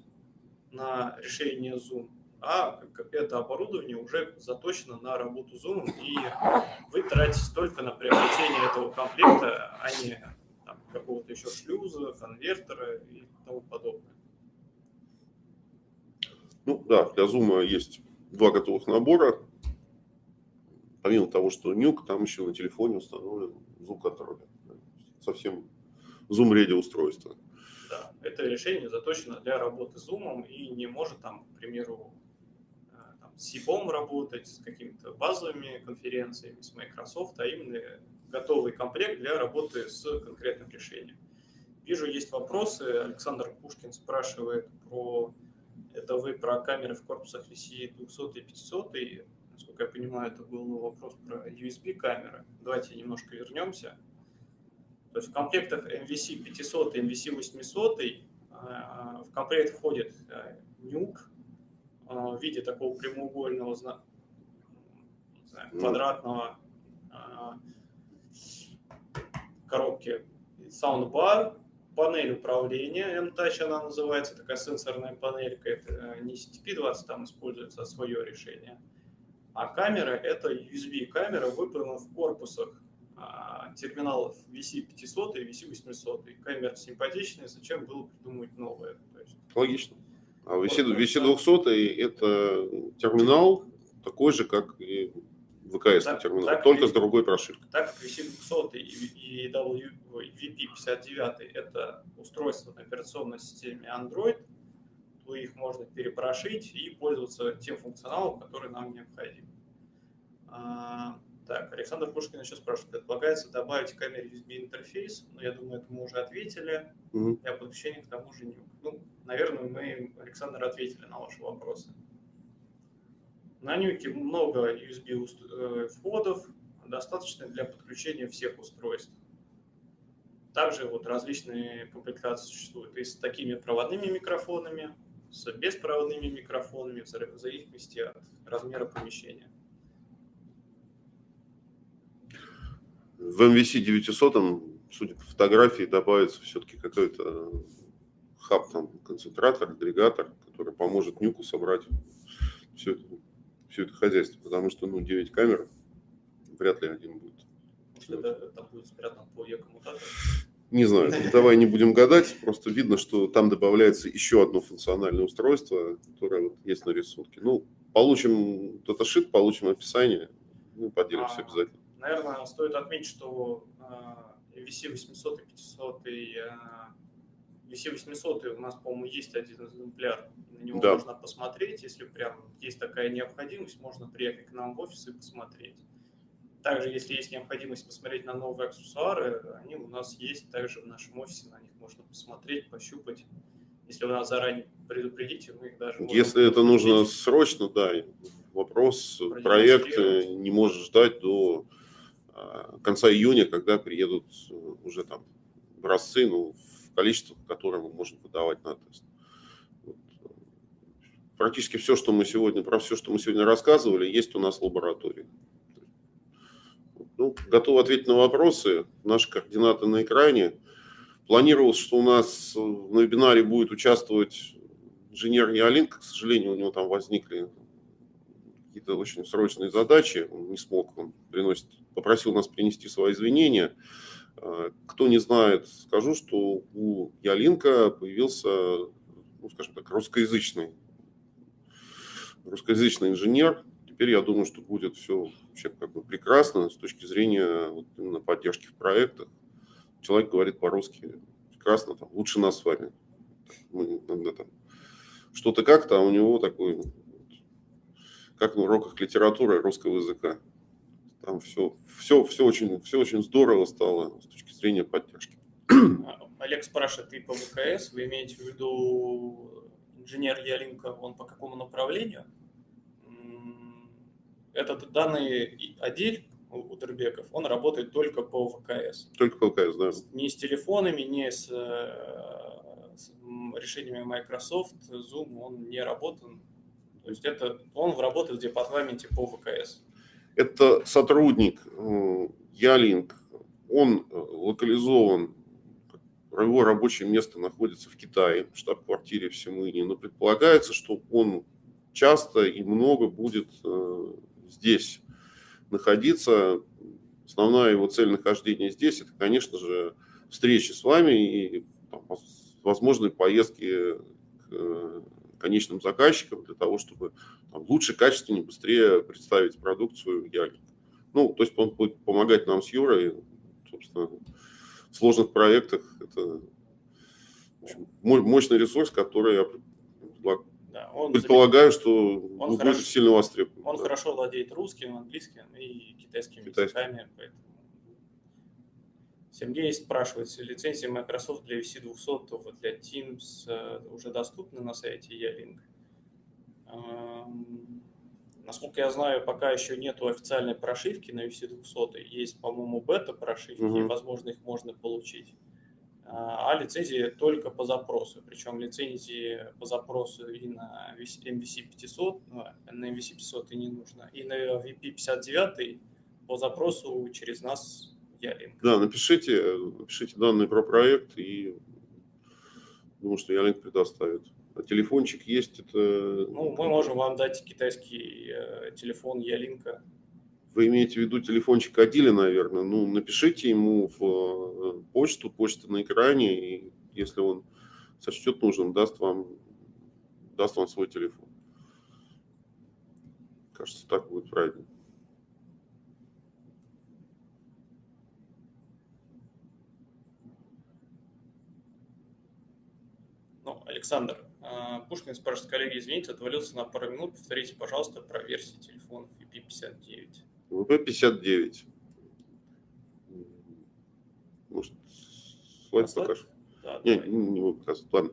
Speaker 1: на решение Zoom, а это оборудование уже заточено на работу Zoom, и вы тратите только на приобретение этого комплекта, а не какого-то еще шлюза, конвертера и тому подобное.
Speaker 2: Ну да, для Zoom есть два готовых набора. Помимо того, что нюк, там еще на телефоне установлен звук контроля. Совсем Zoom Ready устройство.
Speaker 1: Да, это решение заточено для работы с Zoom и не может там, к примеру, э, там, с SIBOM работать, с какими-то базовыми конференциями, с Microsoft, а именно готовый комплект для работы с конкретным решением. Вижу, есть вопросы. Александр Пушкин спрашивает про это вы про камеры в корпусах VC 200 и 500. И, насколько я понимаю, это был вопрос про USB камеры. Давайте немножко вернемся. То есть в комплектах MVC 500 и MVC 800 в комплект входит нюк э, в виде такого прямоугольного знаю, квадратного э, коробки саундбар, панель управления, M-Touch она называется, такая сенсорная панелька, это э, не CTP-20 там используется, а свое решение. А камера – это USB-камера, выполнена в корпусах а, терминалов VC500 и VC800. Камера симпатичная, зачем было придумывать новое?
Speaker 2: Есть... Логично. А VC, VC200 – это терминал такой же, как и ВКС так, терминал, так, только с другой прошивкой.
Speaker 1: Так как VC200 и, и VP59 это устройство на операционной системе Android, то их можно перепрошить и пользоваться тем функционалом, который нам необходим. А, так, Александр Пушкин еще спрашивает, предполагается добавить к камере USB интерфейс, но я думаю, это мы уже ответили, mm-hmm. для подключения к тому же нюк. Ну, наверное, мы, Александр, ответили на ваши вопросы. На нюке много USB э, входов, достаточно для подключения всех устройств. Также вот различные комплектации существуют и с такими проводными микрофонами, с беспроводными микрофонами, в зависимости от размера помещения.
Speaker 2: В MVC 900, судя по фотографии, добавится все-таки какой-то хаб, там, концентратор, агрегатор, который поможет Нюку собрать все это, все это хозяйство, потому что, ну, 9 камер вряд ли один будет.
Speaker 1: Может, это, там будет спрятан по?
Speaker 2: Не знаю, давай не будем гадать, просто видно, что там добавляется еще одно функциональное устройство, которое вот есть на рисунке. Ну, получим даташит, получим описание, ну, поделимся а, обязательно.
Speaker 1: Наверное, стоит отметить, что VC 800 и 500 и VC 800 у нас, по-моему, есть один экземпляр, на него да. можно посмотреть, если прям есть такая необходимость, можно приехать к нам в офис и посмотреть. Также, если есть необходимость посмотреть на новые аксессуары, они у нас есть также в нашем офисе, на них можно посмотреть, пощупать. Если вы нас заранее предупредите, мы их даже...
Speaker 2: Если это нужно срочно, да, вопрос, проект не может ждать до а, конца июня, когда приедут уже там образцы, ну, в количестве, которое мы можем выдавать на тест. Вот. Практически все, что мы сегодня, про все, что мы сегодня рассказывали, есть у нас в лаборатории. Ну, готов ответить на вопросы. Наши координаты на экране. Планировалось, что у нас на вебинаре будет участвовать инженер Ялинка. К сожалению, у него там возникли какие-то очень срочные задачи. Он не смог, он приносит, попросил нас принести свои извинения. А, кто не знает, скажу, что у Ялинка появился, ну, скажем так, русскоязычный, русскоязычный инженер, теперь я думаю, что будет все вообще как бы прекрасно с точки зрения вот именно поддержки в проектах. Человек говорит по-русски прекрасно, там, лучше нас с вами. Мы иногда там что-то как-то, а у него такой, как на уроках литературы русского языка. Там все, все, все, очень, все очень здорово стало с точки зрения поддержки.
Speaker 1: Олег спрашивает, ты по ВКС, вы имеете в виду инженер Ялинка, он по какому направлению? этот данный отдел у Дербеков, он работает только по ВКС.
Speaker 2: Только по ВКС, да.
Speaker 1: Не с телефонами, не с, э, с решениями Microsoft, Zoom, он не работает. То есть это он работает в департаменте по ВКС.
Speaker 2: Это сотрудник э, Ялинк, он э, локализован, его рабочее место находится в Китае, в штаб-квартире в Симыне, но предполагается, что он часто и много будет здесь находиться. Основная его цель нахождения здесь – это, конечно же, встречи с вами и возможные поездки к э, конечным заказчикам для того, чтобы там, лучше, качественнее, быстрее представить продукцию Ялик. Ну, то есть он будет помогать нам с Юрой, собственно, в сложных проектах. Это общем, мощный ресурс, который я да, он Предполагаю, что он будет хорошо, сильно востребован.
Speaker 1: Он да. хорошо владеет русским, английским и китайским Китайский. языками. Поэтому... Сергей спрашивает, лицензия Microsoft для VC200 для Teams э, уже доступны на сайте? Эм, насколько я знаю, пока еще нету официальной прошивки на VC200. Есть, по-моему, бета-прошивки, угу. и, возможно, их можно получить. А, а лицензии только по запросу. Причем лицензии по запросу и на MVC 500, ну, на MVC 500 и не нужно, и на VP 59 по запросу через нас Ялинк.
Speaker 2: Да, напишите, напишите данные про проект и думаю, что Ялинк предоставит. А телефончик есть, это...
Speaker 1: Ну, мы можем вам дать китайский э, телефон Ялинка
Speaker 2: вы имеете в виду телефончик Адили, наверное, ну, напишите ему в э, почту, почта на экране, и если он сочтет нужным, даст вам, даст вам свой телефон. Кажется, так будет правильно.
Speaker 1: Ну, Александр, а, Пушкин спрашивает, коллеги, извините, отвалился на пару минут. Повторите, пожалуйста, про версии телефонов IP59.
Speaker 2: ВП-59. Может, слайд покажешь? Да, не, не, не буду показывать, ладно.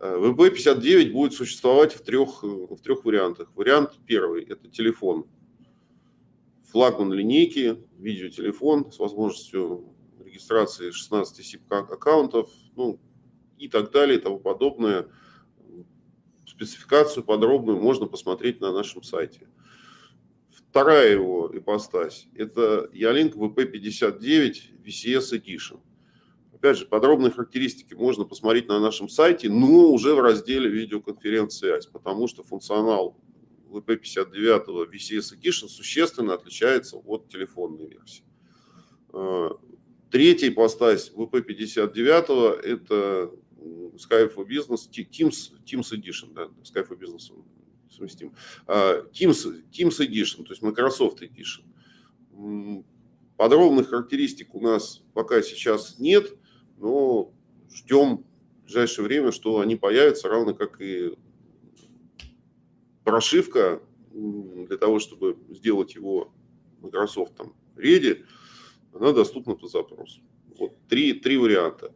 Speaker 2: Э, ВП-59 будет существовать в трех, в трех вариантах. Вариант первый – это телефон. Флагман линейки, видеотелефон с возможностью регистрации 16 SIP-аккаунтов, ну, и так далее, и тому подобное. Спецификацию подробную можно посмотреть на нашем сайте. Вторая его ипостась – это Ялинк VP59 VCS Edition. Опять же, подробные характеристики можно посмотреть на нашем сайте, но уже в разделе видеоконференц-связь, потому что функционал VP59 VCS Edition существенно отличается от телефонной версии. Э, третий ипостась VP59 – это Skype for Business, Teams, Teams Edition, да, Skype for Business совместим. А, Teams, Teams Edition, то есть Microsoft Edition. Подробных характеристик у нас пока сейчас нет, но ждем в ближайшее время, что они появятся, равно как и прошивка для того, чтобы сделать его Microsoft там ready, она доступна по запросу. Вот три, три варианта.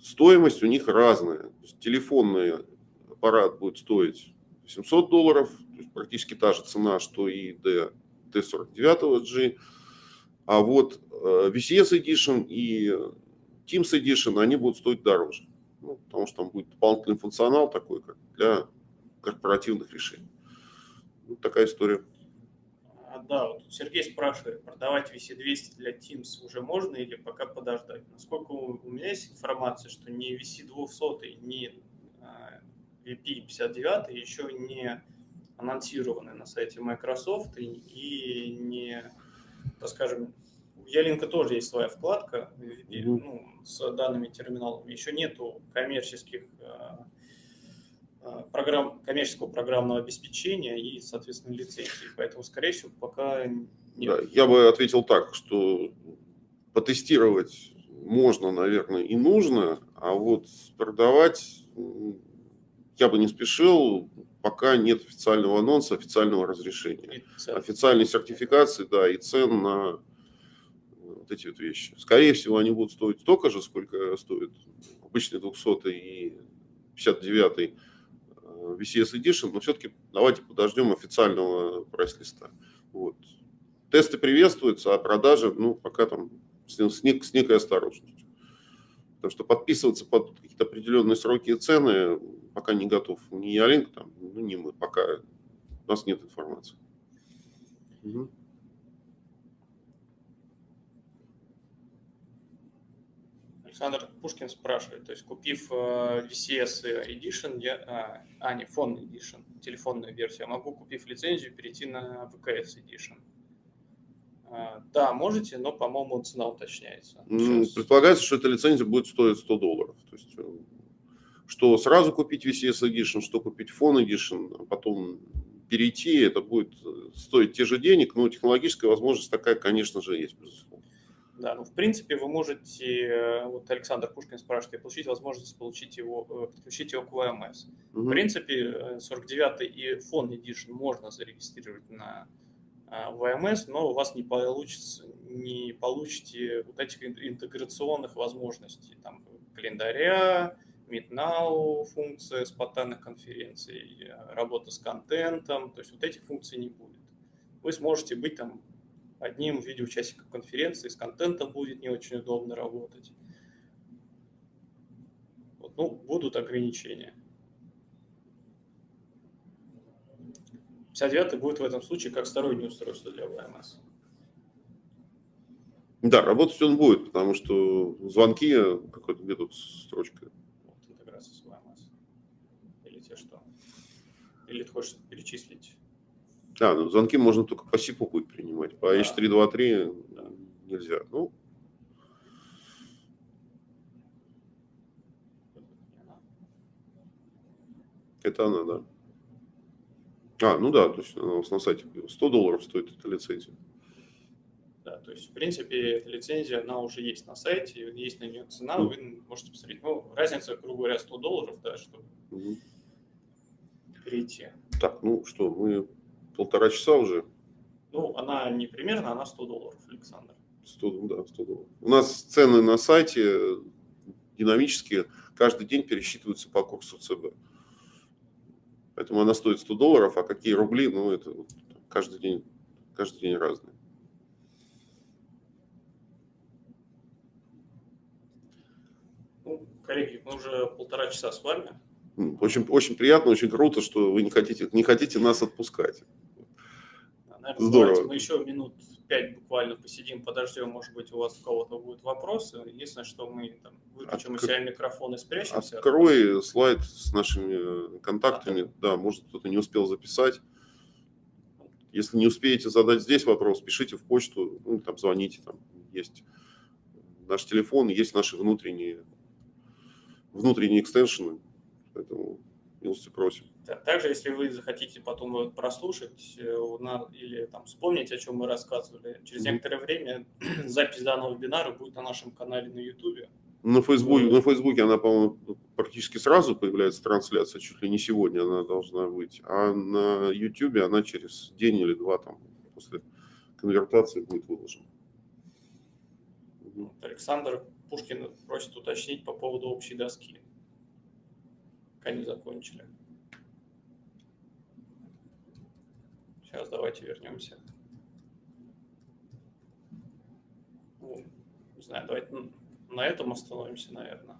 Speaker 2: Стоимость у них разная. Телефонный аппарат будет стоить 700 долларов, то есть практически та же цена, что и D, D49G. А вот э, VCS Edition и Teams Edition, они будут стоить дороже. Ну, потому что там будет дополнительный функционал такой, как для корпоративных решений. Вот такая история.
Speaker 1: А, да, вот Сергей спрашивает, продавать VC200 для Teams уже можно или пока подождать? Насколько у меня есть информация, что ни VC200, ни VP59 еще не анонсированы на сайте Microsoft и не, так скажем, у Ялинка тоже есть своя вкладка mm-hmm. ну, с данными терминалами. Еще нету коммерческих э, программ, коммерческого программного обеспечения и, соответственно, лицензии. Поэтому, скорее всего, пока нет.
Speaker 2: Да, я бы ответил так, что потестировать можно, наверное, и нужно, а вот продавать я бы не спешил, пока нет официального анонса, официального разрешения. Официальной сертификации, да, и цен на вот эти вот вещи. Скорее всего, они будут стоить столько же, сколько стоит обычный 200 и 59 э, VCS Edition, но все-таки давайте подождем официального прайс-листа. Вот. Тесты приветствуются, а продажи, ну, пока там с, с, с некой осторожностью. Потому что подписываться под какие-то определенные сроки и цены пока не готов ни Ялинк, там, ну, не мы, пока у нас нет информации. Угу.
Speaker 1: Александр Пушкин спрашивает, то есть купив э, VCS Edition, я, а, а, не, фон Edition, телефонную версию, я могу, купив лицензию, перейти на VKS Edition? А, да, можете, но, по-моему, цена уточняется.
Speaker 2: Сейчас. Предполагается, что эта лицензия будет стоить 100 долларов. То есть э, что сразу купить VCS Edition, что купить Phone Edition, а потом перейти, это будет э, стоить те же денег, но технологическая возможность такая, конечно же, есть, безусловно.
Speaker 1: Да, ну в принципе вы можете, э, вот Александр Пушкин спрашивает, получить возможность получить его, э, подключить его к VMS. Угу. В принципе, 49 и Phone Edition можно зарегистрировать на VMS, но у вас не получится, не получите вот этих интеграционных возможностей, там, календаря, MeetNow функция спонтанных конференций, работа с контентом, то есть вот этих функций не будет. Вы сможете быть там одним видеоучастником конференции, с контентом будет не очень удобно работать. Вот, ну, будут ограничения. 59 будет в этом случае как стороннее устройство для VMS.
Speaker 2: Да, работать он будет, потому что звонки, какой-то где тут строчка,
Speaker 1: Или ты хочешь перечислить?
Speaker 2: Да, ну, звонки можно только по СИПу будет принимать. По да. H323 да. нельзя. Ну, Это она, да. А, ну да, то есть у нас на сайте 100 долларов стоит эта лицензия.
Speaker 1: Да, то есть, в принципе, эта лицензия, она уже есть на сайте, есть на нее цена, mm. вы можете посмотреть. Ну, разница, грубо говоря, 100 долларов, да, чтобы mm перейти.
Speaker 2: Так, ну что, мы полтора часа уже.
Speaker 1: Ну, она не примерно, она 100 долларов, Александр.
Speaker 2: 100, да, 100 долларов. У нас цены на сайте динамические, каждый день пересчитываются по курсу ЦБ. Поэтому она стоит 100 долларов, а какие рубли, ну, это каждый день, каждый день разные.
Speaker 1: Ну, коллеги, мы уже полтора часа с вами.
Speaker 2: Очень, очень приятно, очень круто, что вы не хотите, не хотите нас отпускать.
Speaker 1: Наверное, Здорово. Мы еще минут пять буквально посидим, подождем, может быть, у вас у кого-то будут вопросы. Единственное, что мы там выключим Откр... у себя микрофон и спрячемся.
Speaker 2: Открой слайд с нашими контактами. А, да, может, кто-то не успел записать. Если не успеете задать здесь вопрос, пишите в почту, ну, там, звоните, там есть наш телефон, есть наши внутренние, внутренние экстеншены, поэтому милости просим.
Speaker 1: Также, если вы захотите потом прослушать э, или там, вспомнить, о чем мы рассказывали, через mm-hmm. некоторое время запись данного вебинара будет на нашем канале на YouTube.
Speaker 2: На Фейсбуке, на Фейсбуке она, по-моему, практически сразу появляется трансляция, чуть ли не сегодня она должна быть, а на YouTube она через день или два там после конвертации будет выложена.
Speaker 1: Александр Пушкин просит уточнить по поводу общей доски. Пока не закончили. Сейчас давайте вернемся. Ну, не знаю, давайте на этом остановимся, наверное.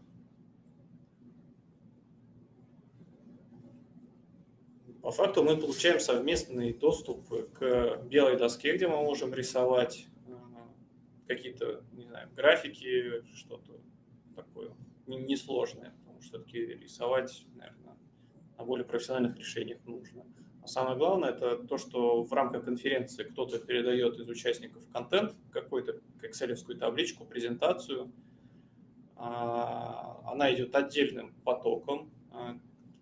Speaker 1: По факту мы получаем совместный доступ к белой доске, где мы можем рисовать э, какие-то, не знаю, графики, что-то такое несложное, все-таки рисовать, наверное, на более профессиональных решениях нужно. А самое главное, это то, что в рамках конференции кто-то передает из участников контент, какую-то excel табличку, презентацию. А, она идет отдельным потоком а,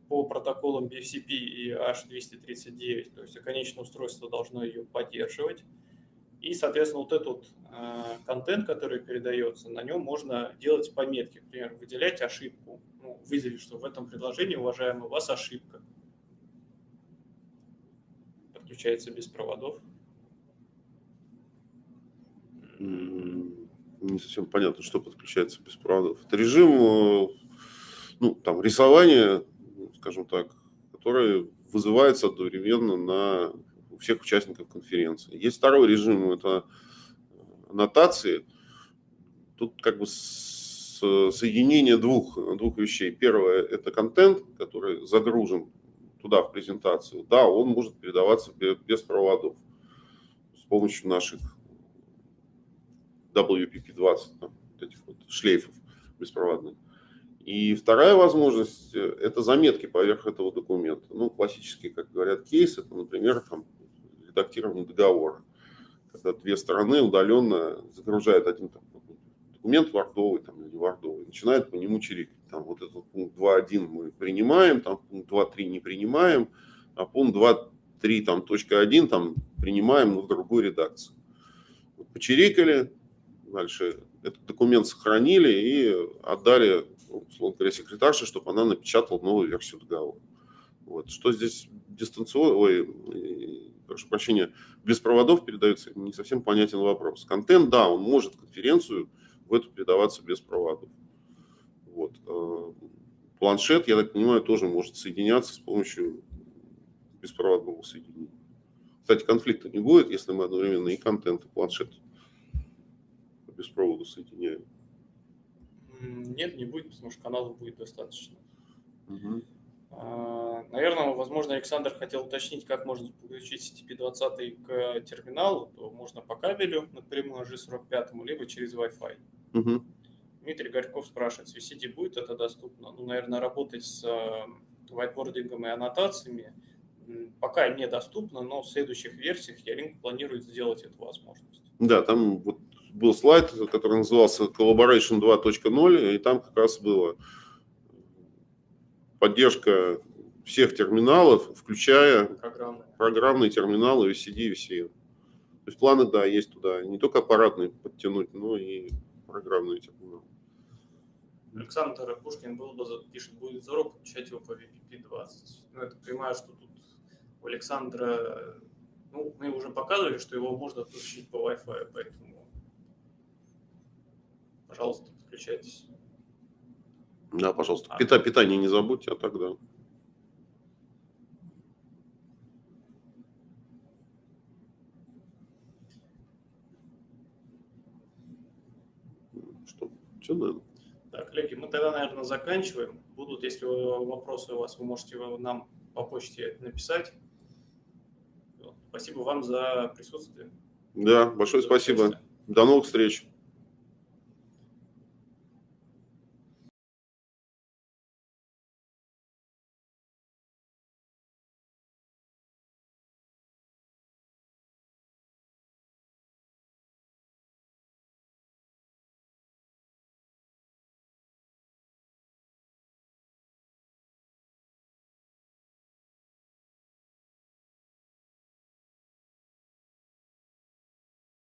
Speaker 1: по протоколам BFCP и H239, то есть конечное устройство должно ее поддерживать. И, соответственно, вот этот а, контент, который передается, на нем можно делать пометки, например, выделять ошибку, ну, выделить, что в этом предложении, уважаемый, у вас ошибка подключается без проводов?
Speaker 2: Не совсем понятно, что подключается без проводов. Это режим, э, ну, там, рисования, скажем так, который вызывается одновременно на всех участников конференции. Есть второй режим, это аннотации. Тут как бы соединение двух, двух вещей. Первое – это контент, который загружен туда, в презентацию, да, он может передаваться без проводов с помощью наших WPP-20, там, вот этих вот шлейфов беспроводных. И вторая возможность – это заметки поверх этого документа. Ну, классический, как говорят, кейс – это, например, там, редактирование договора, когда две стороны удаленно загружают один там, документ вардовый там, или вардовый, начинают по нему чирикать. Там вот этот пункт 2.1 мы принимаем, там пункт 2.3 не принимаем, а пункт 2.3 там точка 1 там принимаем, но в другой редакции. Почирикали, дальше этот документ сохранили и отдали, условно говоря, секретарше, чтобы она напечатала новую версию договора. Вот. Что здесь дистанционно, ой, прошу прощения, без проводов передается, не совсем понятен вопрос. Контент, да, он может конференцию в эту передаваться без проводов. Вот. Э, планшет, я так понимаю, тоже может соединяться с помощью беспроводного соединения. Кстати, конфликта не будет, если мы одновременно и контент, и планшет без провода соединяем.
Speaker 1: Нет, не будет, потому что каналов будет достаточно. Угу. Наверное, возможно, Александр хотел уточнить, как можно подключить CTP-20 к терминалу, то можно по кабелю напрямую G45, либо через Wi-Fi. Угу. Дмитрий Горьков спрашивает, с VCD будет это доступно? Ну, наверное, работать с whiteboardингом и аннотациями пока недоступно, но в следующих версиях Ялинк планирует сделать эту возможность.
Speaker 2: Да, там вот был слайд, который назывался Collaboration 2.0, и там как раз было поддержка всех терминалов, включая программные, программные терминалы VCD и VCN. То есть планы, да, есть туда не только аппаратные подтянуть, но и программные терминалы.
Speaker 1: Александр Пушкин был бы, пишет, будет здорово подключать его по VPP-20. Ну, это понимаю, что тут у Александра, ну, мы уже показывали, что его можно подключить по Wi-Fi, поэтому, пожалуйста, подключайтесь.
Speaker 2: Да, пожалуйста. А. Пита, питание не забудьте, а тогда. Что? Все, наверное.
Speaker 1: Так, коллеги, мы тогда, наверное, заканчиваем. Будут, если вопросы у вас, вы можете нам по почте написать. Спасибо вам за присутствие.
Speaker 2: Да, большое
Speaker 1: за
Speaker 2: спасибо. До новых встреч.